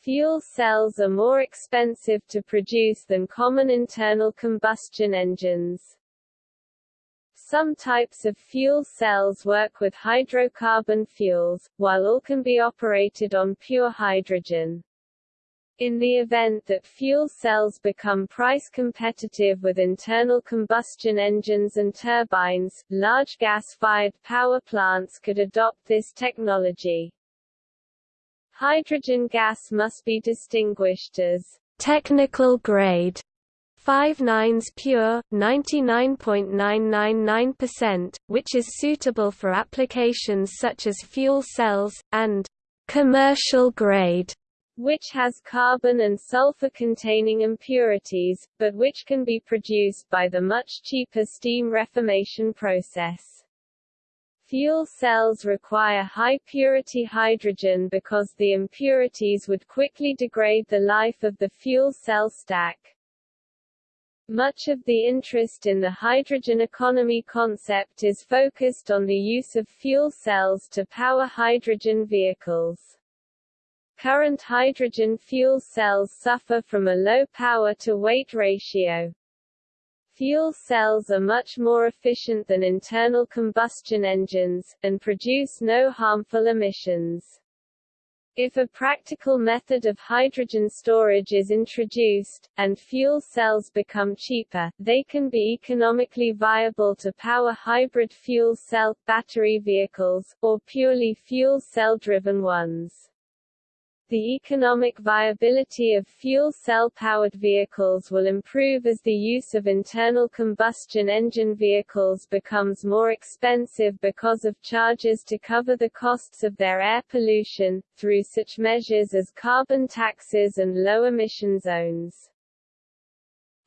Fuel cells are more expensive to produce than common internal combustion engines. Some types of fuel cells work with hydrocarbon fuels, while all can be operated on pure hydrogen. In the event that fuel cells become price competitive with internal combustion engines and turbines, large gas-fired power plants could adopt this technology. Hydrogen gas must be distinguished as technical grade 5 nines pure, 99.999%, which is suitable for applications such as fuel cells, and commercial grade which has carbon and sulfur-containing impurities, but which can be produced by the much cheaper steam reformation process. Fuel cells require high-purity hydrogen because the impurities would quickly degrade the life of the fuel cell stack. Much of the interest in the hydrogen economy concept is focused on the use of fuel cells to power hydrogen vehicles. Current hydrogen fuel cells suffer from a low power-to-weight ratio. Fuel cells are much more efficient than internal combustion engines, and produce no harmful emissions. If a practical method of hydrogen storage is introduced, and fuel cells become cheaper, they can be economically viable to power hybrid fuel cell, battery vehicles, or purely fuel cell-driven ones. The economic viability of fuel cell-powered vehicles will improve as the use of internal combustion engine vehicles becomes more expensive because of charges to cover the costs of their air pollution, through such measures as carbon taxes and low-emission zones.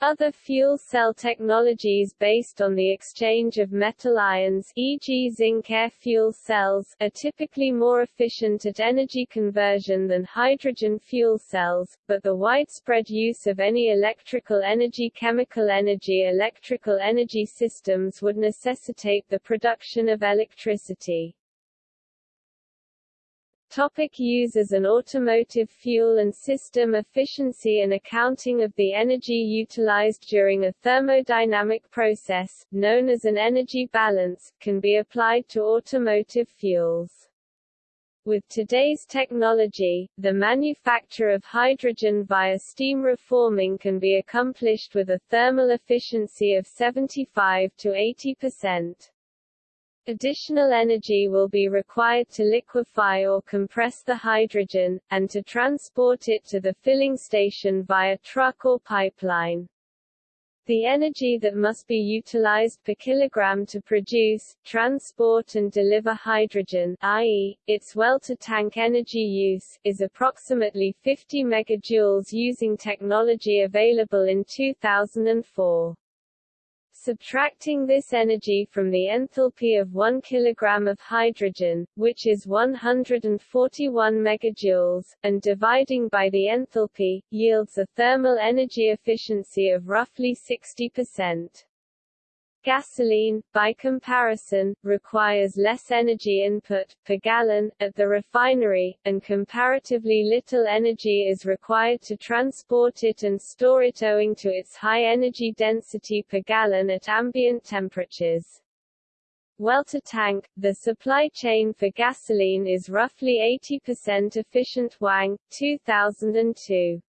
Other fuel cell technologies based on the exchange of metal ions e.g. zinc air fuel cells are typically more efficient at energy conversion than hydrogen fuel cells, but the widespread use of any electrical energy chemical energy electrical energy systems would necessitate the production of electricity. Topic use as an automotive fuel and system efficiency and accounting of the energy utilized during a thermodynamic process, known as an energy balance, can be applied to automotive fuels. With today's technology, the manufacture of hydrogen via steam reforming can be accomplished with a thermal efficiency of 75 to 80 percent. Additional energy will be required to liquefy or compress the hydrogen, and to transport it to the filling station via truck or pipeline. The energy that must be utilized per kilogram to produce, transport and deliver hydrogen i.e., its well-to-tank energy use, is approximately 50 megajoules using technology available in 2004. Subtracting this energy from the enthalpy of 1 kg of hydrogen, which is 141 megajoules, and dividing by the enthalpy, yields a thermal energy efficiency of roughly 60%. Gasoline, by comparison, requires less energy input, per gallon, at the refinery, and comparatively little energy is required to transport it and store it owing to its high energy density per gallon at ambient temperatures. Well to tank, the supply chain for gasoline is roughly 80% efficient Wang, 2002.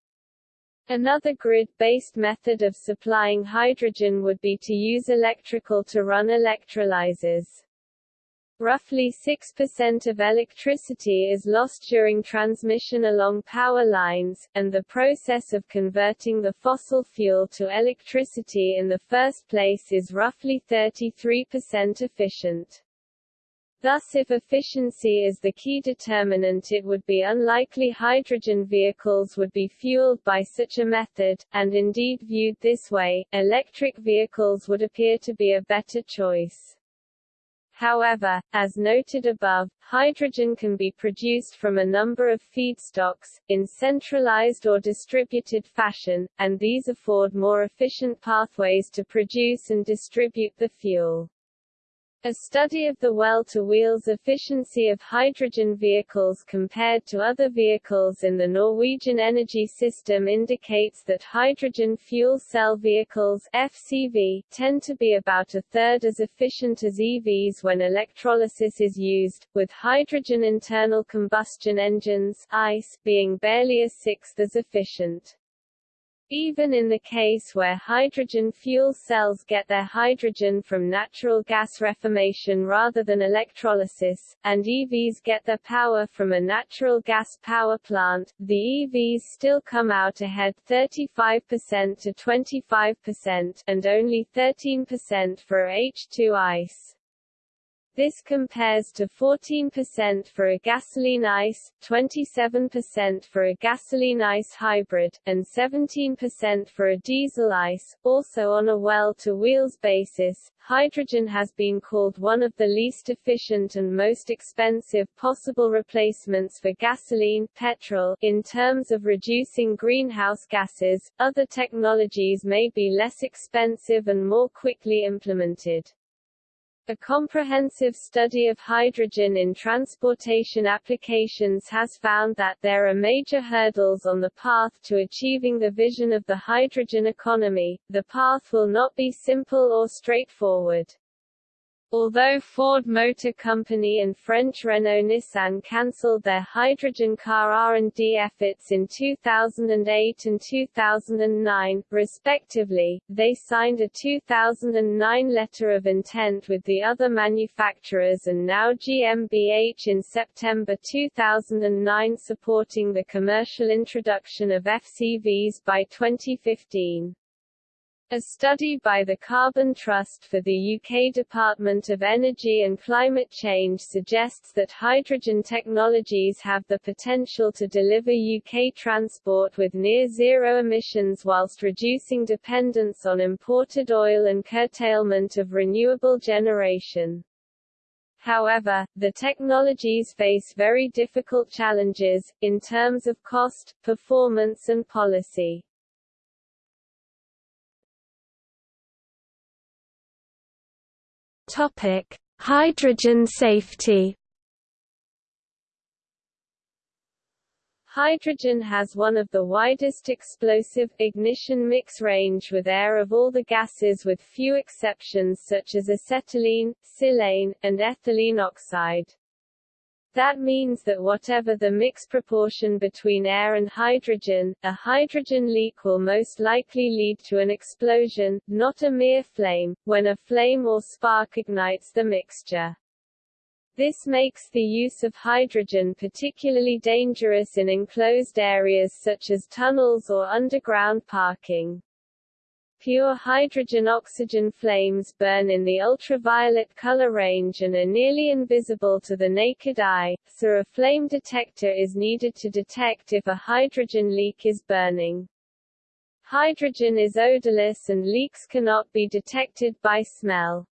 Another grid-based method of supplying hydrogen would be to use electrical to run electrolyzers. Roughly 6% of electricity is lost during transmission along power lines, and the process of converting the fossil fuel to electricity in the first place is roughly 33% efficient. Thus if efficiency is the key determinant it would be unlikely hydrogen vehicles would be fueled by such a method, and indeed viewed this way, electric vehicles would appear to be a better choice. However, as noted above, hydrogen can be produced from a number of feedstocks, in centralized or distributed fashion, and these afford more efficient pathways to produce and distribute the fuel. A study of the well-to-wheels efficiency of hydrogen vehicles compared to other vehicles in the Norwegian energy system indicates that hydrogen fuel cell vehicles FCV tend to be about a third as efficient as EVs when electrolysis is used, with hydrogen internal combustion engines ICE being barely a sixth as efficient. Even in the case where hydrogen fuel cells get their hydrogen from natural gas reformation rather than electrolysis, and EVs get their power from a natural gas power plant, the EVs still come out ahead 35% to 25% and only 13% for H2 ICE. This compares to 14% for a gasoline ICE, 27% for a gasoline ICE hybrid, and 17% for a diesel ICE. Also on a well-to-wheels basis, hydrogen has been called one of the least efficient and most expensive possible replacements for gasoline petrol in terms of reducing greenhouse gases. Other technologies may be less expensive and more quickly implemented. A comprehensive study of hydrogen in transportation applications has found that there are major hurdles on the path to achieving the vision of the hydrogen economy. The path will not be simple or straightforward. Although Ford Motor Company and French Renault-Nissan cancelled their hydrogen car R&D efforts in 2008 and 2009, respectively, they signed a 2009 letter of intent with the other manufacturers and now GmbH in September 2009 supporting the commercial introduction of FCVs by 2015. A study by the Carbon Trust for the UK Department of Energy and Climate Change suggests that hydrogen technologies have the potential to deliver UK transport with near-zero emissions whilst reducing dependence on imported oil and curtailment of renewable generation. However, the technologies face very difficult challenges, in terms of cost, performance and policy. Topic: Hydrogen safety. Hydrogen has one of the widest explosive ignition mix range with air of all the gases with few exceptions such as acetylene, silane, and ethylene oxide. That means that whatever the mix proportion between air and hydrogen, a hydrogen leak will most likely lead to an explosion, not a mere flame, when a flame or spark ignites the mixture. This makes the use of hydrogen particularly dangerous in enclosed areas such as tunnels or underground parking. Pure hydrogen-oxygen flames burn in the ultraviolet color range and are nearly invisible to the naked eye, so a flame detector is needed to detect if a hydrogen leak is burning. Hydrogen is odorless and leaks cannot be detected by smell.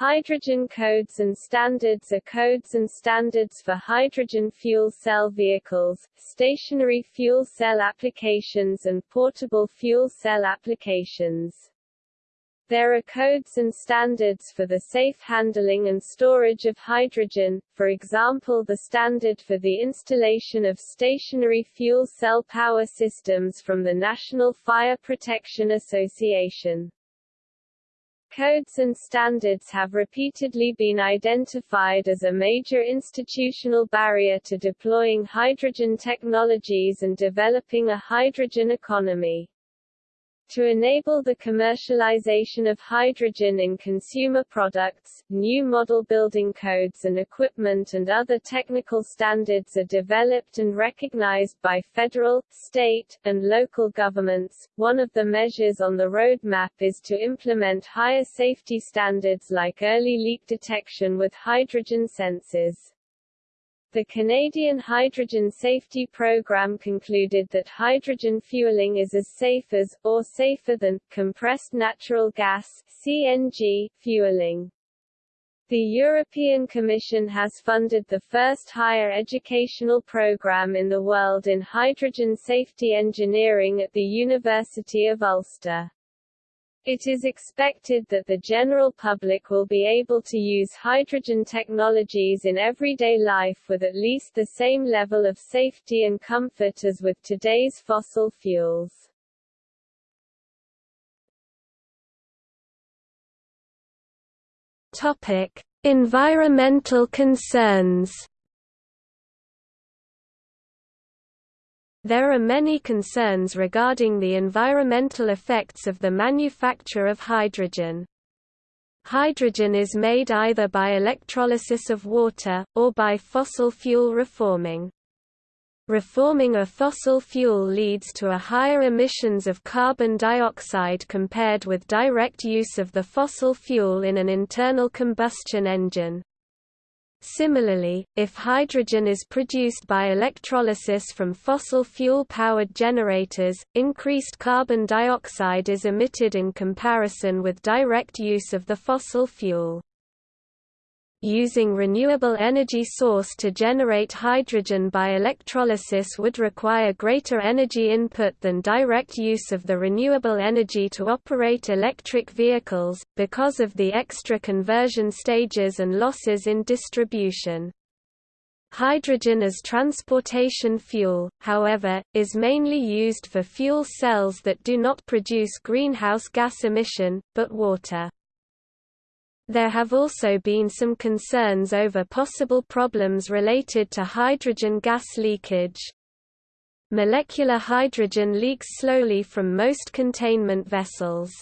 Hydrogen codes and standards are codes and standards for hydrogen fuel cell vehicles, stationary fuel cell applications and portable fuel cell applications. There are codes and standards for the safe handling and storage of hydrogen, for example the standard for the installation of stationary fuel cell power systems from the National Fire Protection Association. Codes and standards have repeatedly been identified as a major institutional barrier to deploying hydrogen technologies and developing a hydrogen economy. To enable the commercialization of hydrogen in consumer products, new model building codes and equipment and other technical standards are developed and recognized by federal, state, and local governments. One of the measures on the roadmap is to implement higher safety standards like early leak detection with hydrogen sensors. The Canadian Hydrogen Safety Program concluded that hydrogen fueling is as safe as, or safer than, compressed natural gas CNG, fueling. The European Commission has funded the first higher educational program in the world in hydrogen safety engineering at the University of Ulster. It is expected that the general public will be able to use hydrogen technologies in everyday life with at least the same level of safety and comfort as with today's fossil fuels. Topic: Environmental concerns. There are many concerns regarding the environmental effects of the manufacture of hydrogen. Hydrogen is made either by electrolysis of water, or by fossil fuel reforming. Reforming a fossil fuel leads to a higher emissions of carbon dioxide compared with direct use of the fossil fuel in an internal combustion engine. Similarly, if hydrogen is produced by electrolysis from fossil fuel-powered generators, increased carbon dioxide is emitted in comparison with direct use of the fossil fuel. Using renewable energy source to generate hydrogen by electrolysis would require greater energy input than direct use of the renewable energy to operate electric vehicles, because of the extra conversion stages and losses in distribution. Hydrogen as transportation fuel, however, is mainly used for fuel cells that do not produce greenhouse gas emission, but water. There have also been some concerns over possible problems related to hydrogen gas leakage. Molecular hydrogen leaks slowly from most containment vessels.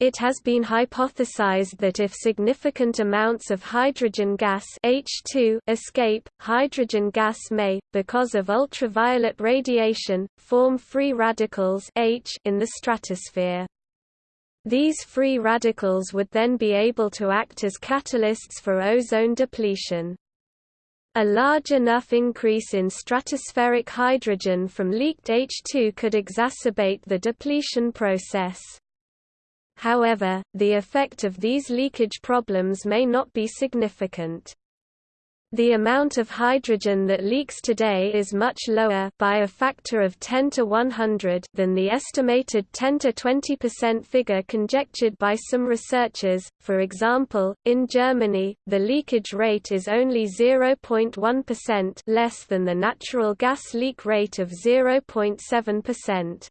It has been hypothesized that if significant amounts of hydrogen gas H2 escape, hydrogen gas may, because of ultraviolet radiation, form free radicals H in the stratosphere. These free radicals would then be able to act as catalysts for ozone depletion. A large enough increase in stratospheric hydrogen from leaked H2 could exacerbate the depletion process. However, the effect of these leakage problems may not be significant. The amount of hydrogen that leaks today is much lower by a factor of 10 to 100 than the estimated 10 to 20% figure conjectured by some researchers. For example, in Germany, the leakage rate is only 0.1% less than the natural gas leak rate of 0.7%.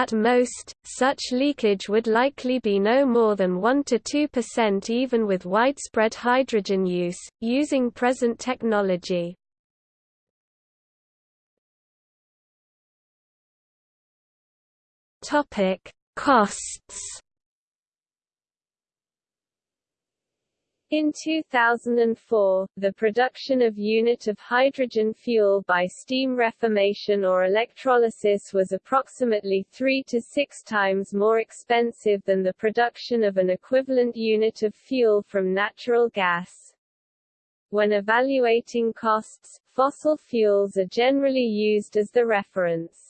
At most, such leakage would likely be no more than 1–2% even with widespread hydrogen use, using present technology. Costs In 2004, the production of unit of hydrogen fuel by steam reformation or electrolysis was approximately 3 to 6 times more expensive than the production of an equivalent unit of fuel from natural gas. When evaluating costs, fossil fuels are generally used as the reference.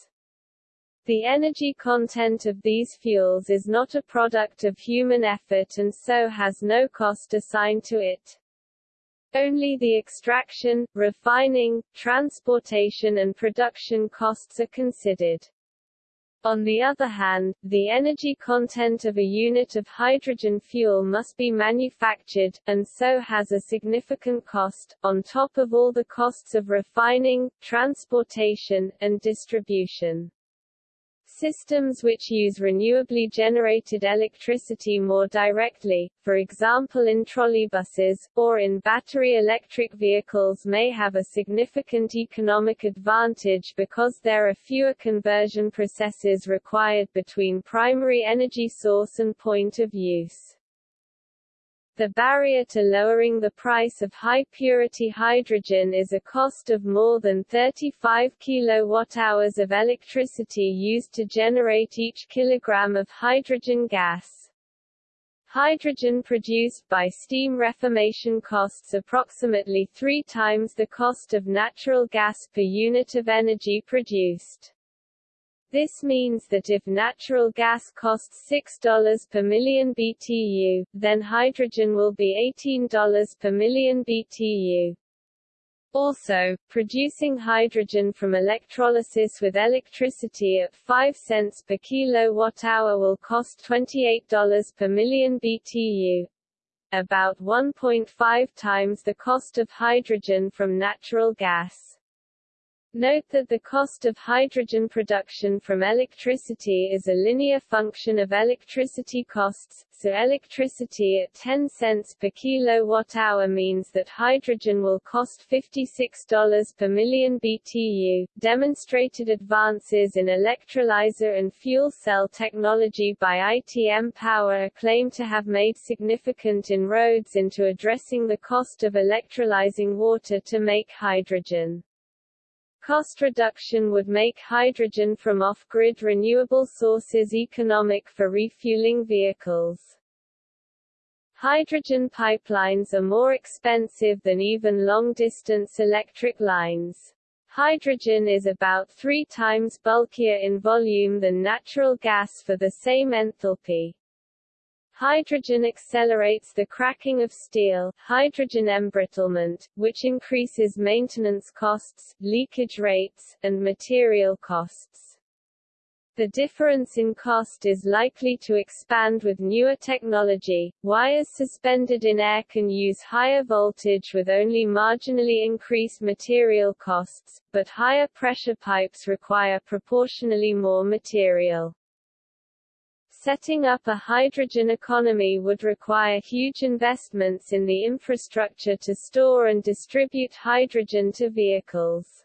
The energy content of these fuels is not a product of human effort and so has no cost assigned to it. Only the extraction, refining, transportation and production costs are considered. On the other hand, the energy content of a unit of hydrogen fuel must be manufactured, and so has a significant cost, on top of all the costs of refining, transportation, and distribution. Systems which use renewably generated electricity more directly, for example in trolleybuses, or in battery electric vehicles may have a significant economic advantage because there are fewer conversion processes required between primary energy source and point of use. The barrier to lowering the price of high-purity hydrogen is a cost of more than 35 kilowatt-hours of electricity used to generate each kilogram of hydrogen gas. Hydrogen produced by steam reformation costs approximately three times the cost of natural gas per unit of energy produced. This means that if natural gas costs $6 per million BTU, then hydrogen will be $18 per million BTU. Also, producing hydrogen from electrolysis with electricity at 5 cents per kilowatt-hour will cost $28 per million BTU, about 1.5 times the cost of hydrogen from natural gas. Note that the cost of hydrogen production from electricity is a linear function of electricity costs, so electricity at 10 cents per kilowatt-hour means that hydrogen will cost $56 per million BTU. Demonstrated advances in electrolyzer and fuel cell technology by ITM Power are claimed to have made significant inroads into addressing the cost of electrolyzing water to make hydrogen. Cost reduction would make hydrogen from off-grid renewable sources economic for refueling vehicles. Hydrogen pipelines are more expensive than even long-distance electric lines. Hydrogen is about three times bulkier in volume than natural gas for the same enthalpy. Hydrogen accelerates the cracking of steel, hydrogen embrittlement, which increases maintenance costs, leakage rates, and material costs. The difference in cost is likely to expand with newer technology. Wires suspended in air can use higher voltage with only marginally increased material costs, but higher pressure pipes require proportionally more material. Setting up a hydrogen economy would require huge investments in the infrastructure to store and distribute hydrogen to vehicles.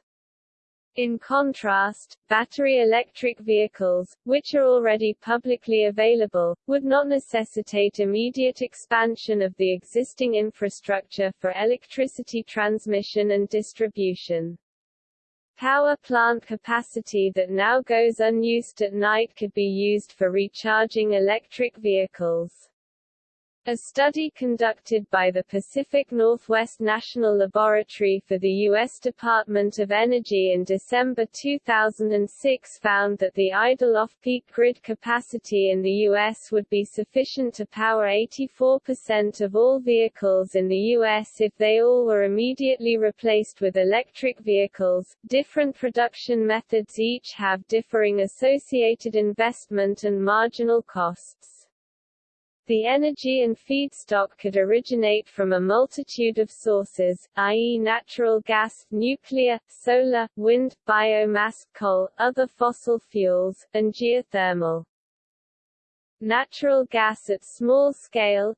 In contrast, battery electric vehicles, which are already publicly available, would not necessitate immediate expansion of the existing infrastructure for electricity transmission and distribution. Power plant capacity that now goes unused at night could be used for recharging electric vehicles. A study conducted by the Pacific Northwest National Laboratory for the U.S. Department of Energy in December 2006 found that the idle off-peak grid capacity in the U.S. would be sufficient to power 84% of all vehicles in the U.S. if they all were immediately replaced with electric vehicles. Different production methods each have differing associated investment and marginal costs. The energy and feedstock could originate from a multitude of sources, i.e. natural gas, nuclear, solar, wind, biomass, coal, other fossil fuels, and geothermal. Natural gas at small scale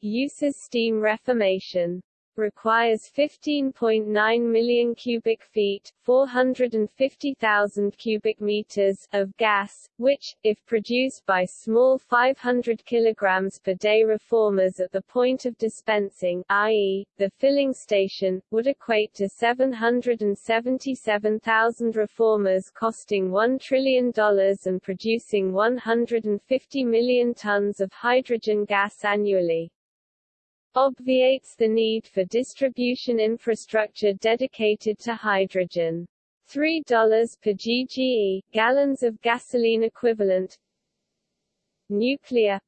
Uses steam reformation requires 15.9 million cubic feet 450,000 cubic meters of gas, which, if produced by small 500 kilograms per day reformers at the point of dispensing i.e., the filling station, would equate to 777,000 reformers costing $1 trillion and producing 150 million tons of hydrogen gas annually obviates the need for distribution infrastructure dedicated to hydrogen. $3 per GGE, gallons of gasoline equivalent Nuclear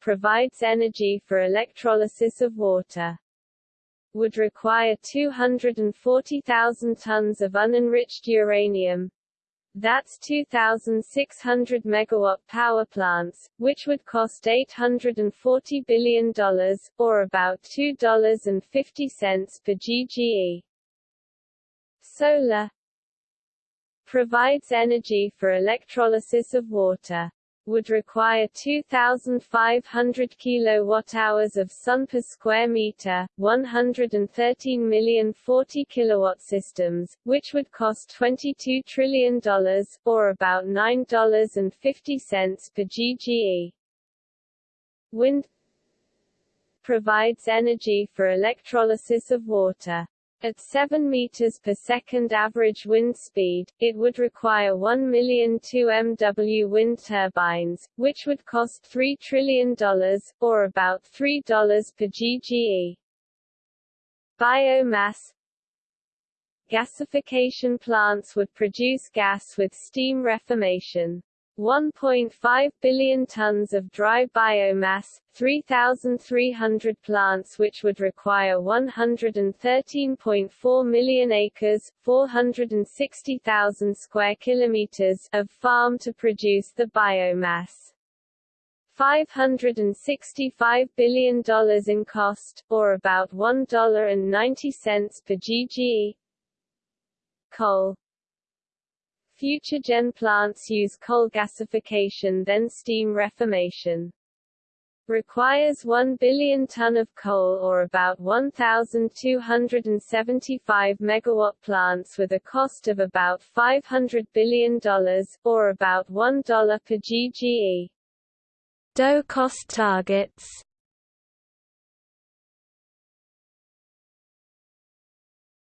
provides energy for electrolysis of water. Would require 240,000 tons of unenriched uranium That's 2,600 megawatt power plants, which would cost $840 billion, or about $2.50 per GGE. Solar provides energy for electrolysis of water would require 2,500 kilowatt-hours of sun per square meter, 113 million 40 kilowatt systems, which would cost $22 trillion, or about $9.50 per GGE. Wind provides energy for electrolysis of water. At 7 meters per second average wind speed, it would require 1 million 2 MW wind turbines, which would cost $3 trillion, or about $3 per GGE. Biomass Gasification plants would produce gas with steam reformation. 1.5 billion tons of dry biomass, 3,300 plants which would require 113.4 million acres 460,000 square kilometers of farm to produce the biomass. $565 billion in cost, or about $1.90 per GGE. Coal FutureGen plants use coal gasification then steam reformation. Requires 1 billion ton of coal or about 1,275 megawatt plants with a cost of about $500 billion, or about $1 per GGE. DOE cost targets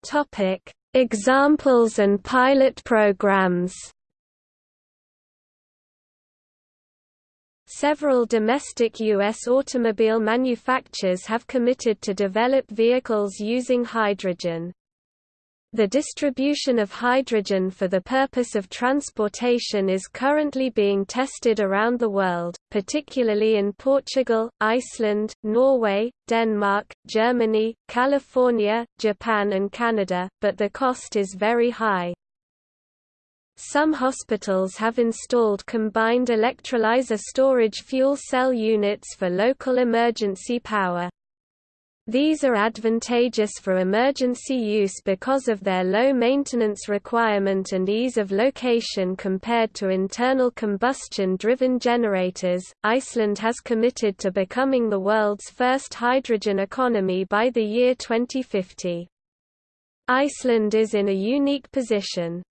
Topic Examples and pilot programs Several domestic U.S. automobile manufacturers have committed to develop vehicles using hydrogen. The distribution of hydrogen for the purpose of transportation is currently being tested around the world, particularly in Portugal, Iceland, Norway, Denmark, Germany, California, Japan and Canada, but the cost is very high. Some hospitals have installed combined electrolyzer storage fuel cell units for local emergency power. These are advantageous for emergency use because of their low maintenance requirement and ease of location compared to internal combustion driven generators. Iceland has committed to becoming the world's first hydrogen economy by the year 2050. Iceland is in a unique position.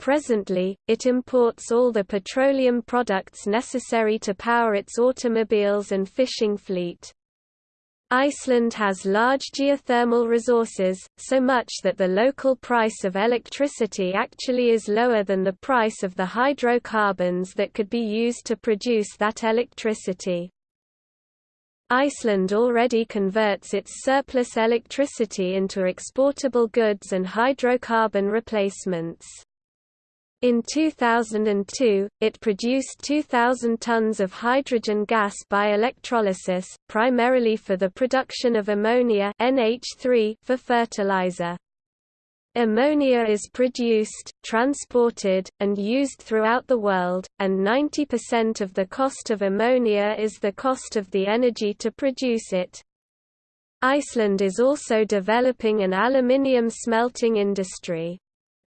Presently, it imports all the petroleum products necessary to power its automobiles and fishing fleet. Iceland has large geothermal resources, so much that the local price of electricity actually is lower than the price of the hydrocarbons that could be used to produce that electricity. Iceland already converts its surplus electricity into exportable goods and hydrocarbon replacements. In 2002, it produced 2,000 tons of hydrogen gas by electrolysis, primarily for the production of ammonia NH3 for fertilizer. Ammonia is produced, transported, and used throughout the world, and 90% of the cost of ammonia is the cost of the energy to produce it. Iceland is also developing an aluminium smelting industry.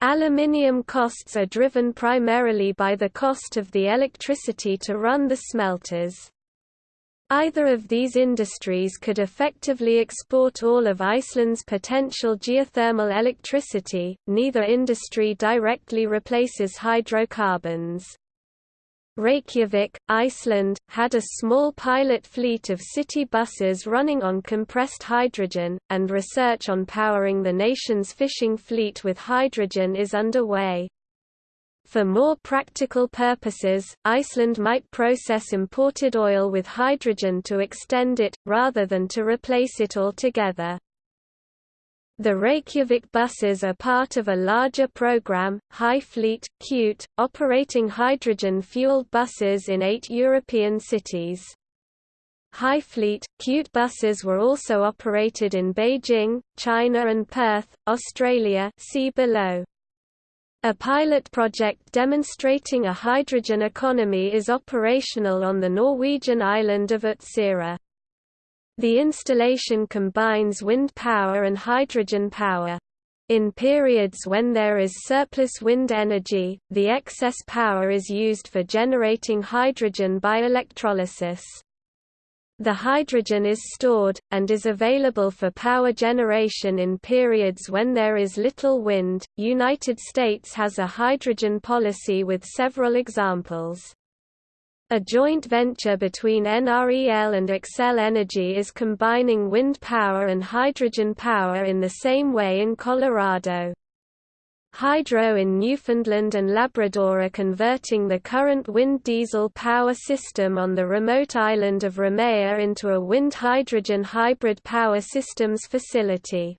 Aluminium costs are driven primarily by the cost of the electricity to run the smelters. Either of these industries could effectively export all of Iceland's potential geothermal electricity, neither industry directly replaces hydrocarbons. Reykjavik, Iceland, had a small pilot fleet of city buses running on compressed hydrogen, and research on powering the nation's fishing fleet with hydrogen is underway. For more practical purposes, Iceland might process imported oil with hydrogen to extend it, rather than to replace it altogether. The Reykjavik buses are part of a larger program, HyFLEET, CUTE, operating hydrogen-fueled buses in eight European cities. HyFLEET, CUTE buses were also operated in Beijing, China and Perth, Australia see below. A pilot project demonstrating a hydrogen economy is operational on the Norwegian island of Utsira. The installation combines wind power and hydrogen power. In periods when there is surplus wind energy, the excess power is used for generating hydrogen by electrolysis. The hydrogen is stored, and is available for power generation in periods when there is little wind. United States has a hydrogen policy with several examples. A joint venture between NREL and Xcel Energy is combining wind power and hydrogen power in the same way in Colorado. Hydro in Newfoundland and Labrador are converting the current wind diesel power system on the remote island of Ramea into a wind-hydrogen hybrid power systems facility.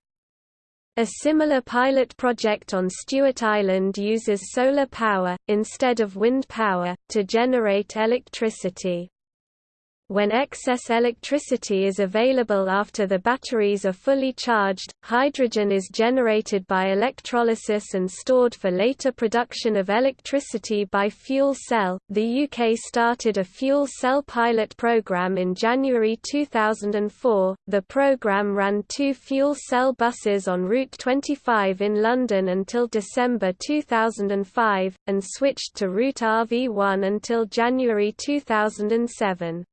A similar pilot project on Stewart Island uses solar power, instead of wind power, to generate electricity. When excess electricity is available after the batteries are fully charged, hydrogen is generated by electrolysis and stored for later production of electricity by fuel cell. The UK started a fuel cell pilot programme in January 2004. The programme ran two fuel cell buses on Route 25 in London until December 2005, and switched to Route RV1 until January 2007.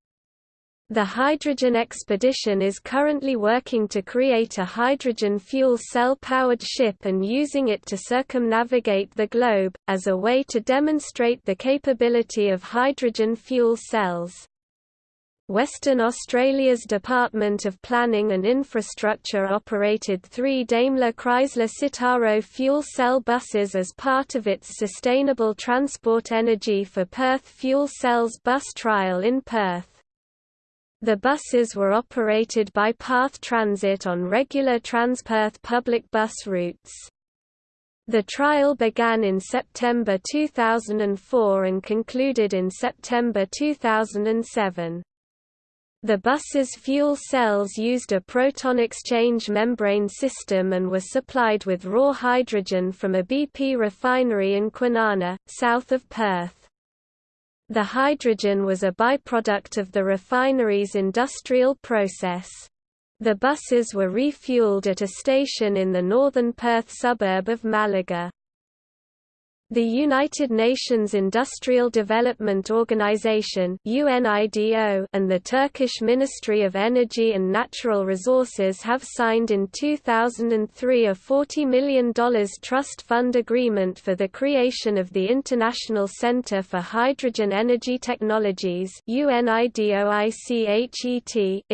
The Hydrogen Expedition is currently working to create a hydrogen fuel cell-powered ship and using it to circumnavigate the globe, as a way to demonstrate the capability of hydrogen fuel cells. Western Australia's Department of Planning and Infrastructure operated three Daimler Chrysler Citaro fuel cell buses as part of its Sustainable Transport Energy for Perth fuel cells bus trial in Perth. The buses were operated by Path Transit on regular Transperth public bus routes. The trial began in September 2004 and concluded in September 2007. The bus's fuel cells used a proton exchange membrane system and were supplied with raw hydrogen from a BP refinery in Kwinana, south of Perth. The hydrogen was a byproduct of the refinery's industrial process. The buses were refueled at a station in the northern Perth suburb of Malaga. The United Nations Industrial Development Organization (UNIDO) and the Turkish Ministry of Energy and Natural Resources have signed in 2003 a $40 million trust fund agreement for the creation of the International Center for Hydrogen Energy Technologies in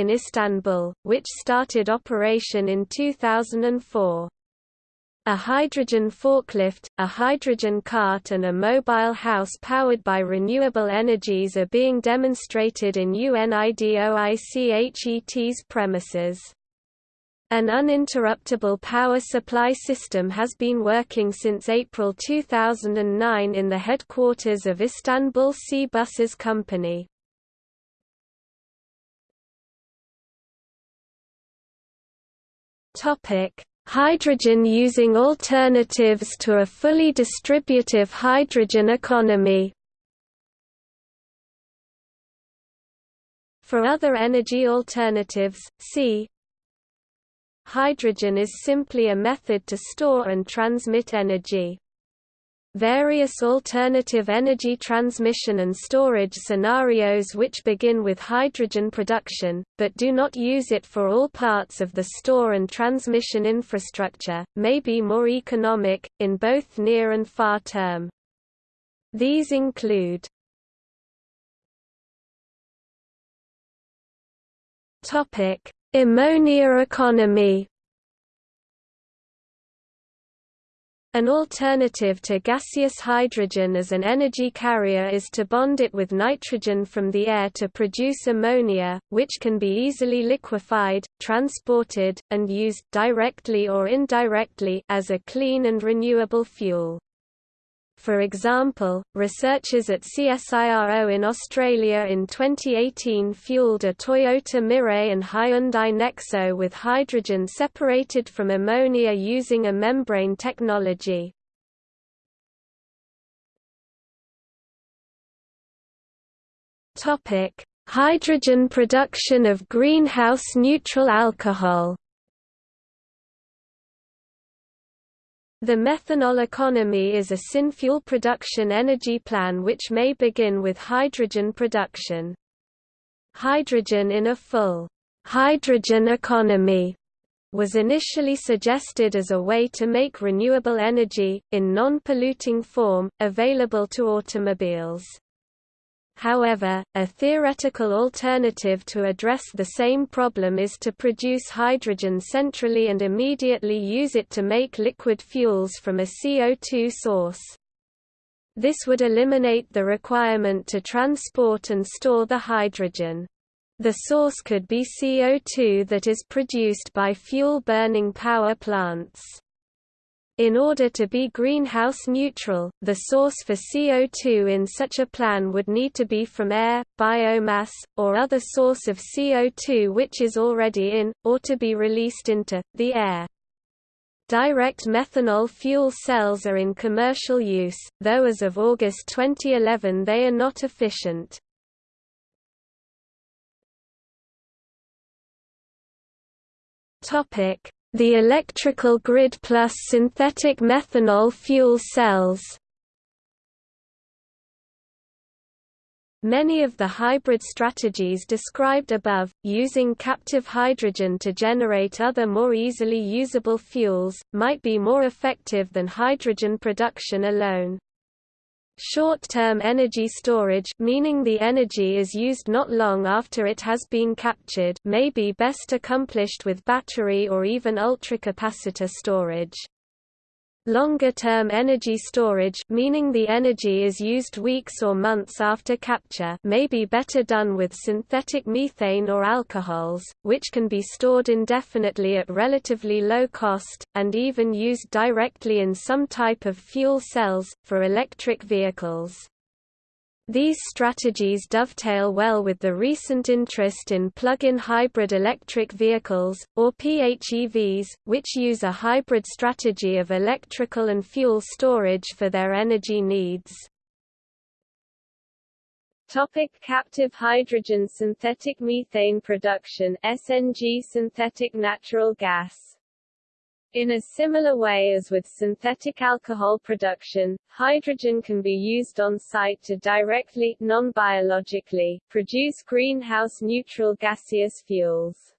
Istanbul, which started operation in 2004. A hydrogen forklift, a hydrogen cart and a mobile house powered by renewable energies are being demonstrated in UNIDOICHET's premises. An uninterruptible power supply system has been working since April 2009 in the headquarters of Istanbul Sea Buses Company. Topic: Hydrogen using alternatives to a fully distributive hydrogen economy For other energy alternatives, see Hydrogen is simply a method to store and transmit energy. Various alternative energy transmission and storage scenarios which begin with hydrogen production, but do not use it for all parts of the store and transmission infrastructure, may be more economic, in both near and far term. These include Ammonia economy An alternative to gaseous hydrogen as an energy carrier is to bond it with nitrogen from the air to produce ammonia, which can be easily liquefied, transported, and used directly or indirectly as a clean and renewable fuel. For example, researchers at CSIRO in Australia in 2018 fueled a Toyota Mirai and Hyundai Nexo with hydrogen separated from ammonia using a membrane technology. Hydrogen production of greenhouse-neutral alcohol The methanol economy is a synfuel production energy plan which may begin with hydrogen production. Hydrogen in a full hydrogen economy was initially suggested as a way to make renewable energy, in non-polluting form, available to automobiles. However, a theoretical alternative to address the same problem is to produce hydrogen centrally and immediately use it to make liquid fuels from a CO2 source. This would eliminate the requirement to transport and store the hydrogen. The source could be CO2 that is produced by fuel-burning power plants. In order to be greenhouse neutral, the source for CO2 in such a plan would need to be from air, biomass, or other source of CO2 which is already in, or to be released into, the air. Direct methanol fuel cells are in commercial use, though as of August 2011 they are not efficient. The electrical grid plus synthetic methanol fuel cells Many of the hybrid strategies described above, using captive hydrogen to generate other more easily usable fuels, might be more effective than hydrogen production alone. Short-term energy storage meaning the energy is used not long after it has been captured may be best accomplished with battery or even ultracapacitor storage. Longer-term energy storage meaning the energy is used weeks or months after capture may be better done with synthetic methane or alcohols, which can be stored indefinitely at relatively low cost, and even used directly in some type of fuel cells, for electric vehicles. These strategies dovetail well with the recent interest in plug-in hybrid electric vehicles, or PHEVs, which use a hybrid strategy of electrical and fuel storage for their energy needs. Topic captive hydrogen synthetic methane production SNG synthetic natural gas in a similar way as with synthetic alcohol production, hydrogen can be used on site to directly, non-biologically, produce greenhouse-neutral gaseous fuels.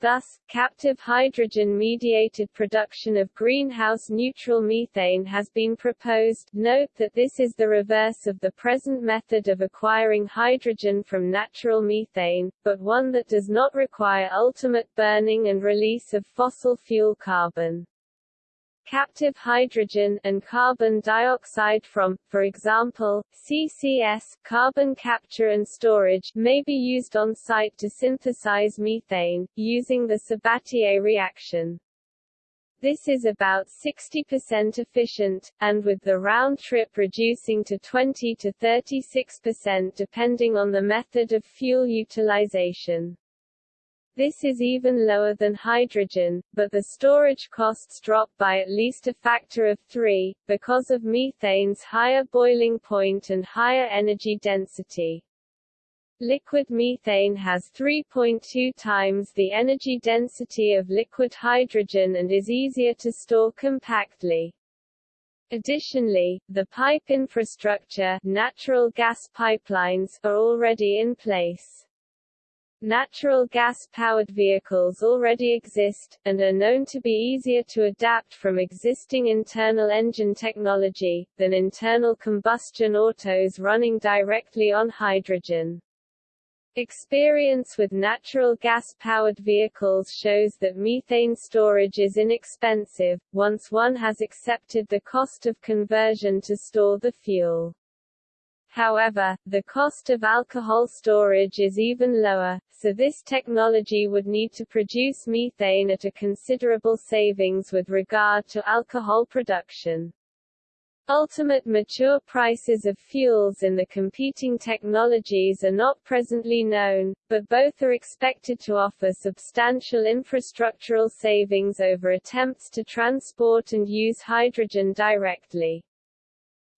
Thus, captive hydrogen-mediated production of greenhouse-neutral methane has been proposed. Note that this is the reverse of the present method of acquiring hydrogen from natural methane, but one that does not require ultimate burning and release of fossil fuel carbon captive hydrogen and carbon dioxide from, for example, CCS carbon capture and storage may be used on site to synthesize methane, using the Sabatier reaction. This is about 60% efficient, and with the round trip reducing to 20 to 36% depending on the method of fuel utilization. This is even lower than hydrogen, but the storage costs drop by at least a factor of 3, because of methane's higher boiling point and higher energy density. Liquid methane has 3.2 times the energy density of liquid hydrogen and is easier to store compactly. Additionally, the pipe infrastructure natural gas pipelines are already in place. Natural gas-powered vehicles already exist, and are known to be easier to adapt from existing internal engine technology, than internal combustion autos running directly on hydrogen. Experience with natural gas-powered vehicles shows that methane storage is inexpensive, once one has accepted the cost of conversion to store the fuel. However, the cost of alcohol storage is even lower, so this technology would need to produce methane at a considerable savings with regard to alcohol production. Ultimate mature prices of fuels in the competing technologies are not presently known, but both are expected to offer substantial infrastructural savings over attempts to transport and use hydrogen directly.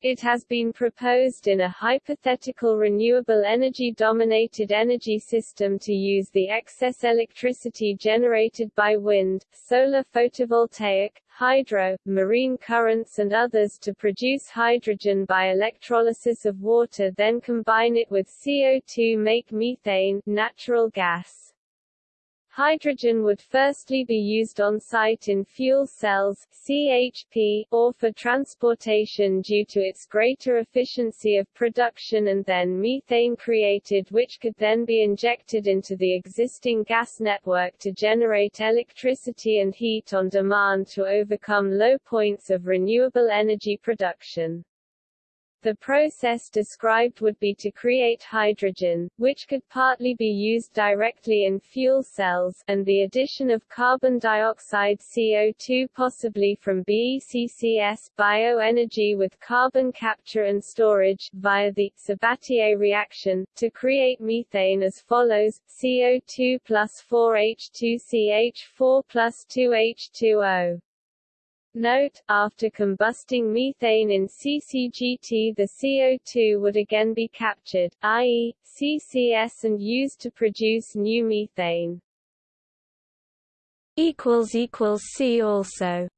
It has been proposed in a hypothetical renewable energy-dominated energy system to use the excess electricity generated by wind, solar photovoltaic, hydro, marine currents and others to produce hydrogen by electrolysis of water then combine it with CO2 make methane natural gas. Hydrogen would firstly be used on-site in fuel cells CHP, or for transportation due to its greater efficiency of production and then methane created which could then be injected into the existing gas network to generate electricity and heat on demand to overcome low points of renewable energy production. The process described would be to create hydrogen, which could partly be used directly in fuel cells, and the addition of carbon dioxide CO2 possibly from BECCS bioenergy with carbon capture and storage, via the Sabatier reaction, to create methane as follows, CO2 plus 4H2CH4 plus 2H2O. Note, after combusting methane in CCGT the CO2 would again be captured, i.e., CCS and used to produce new methane. See also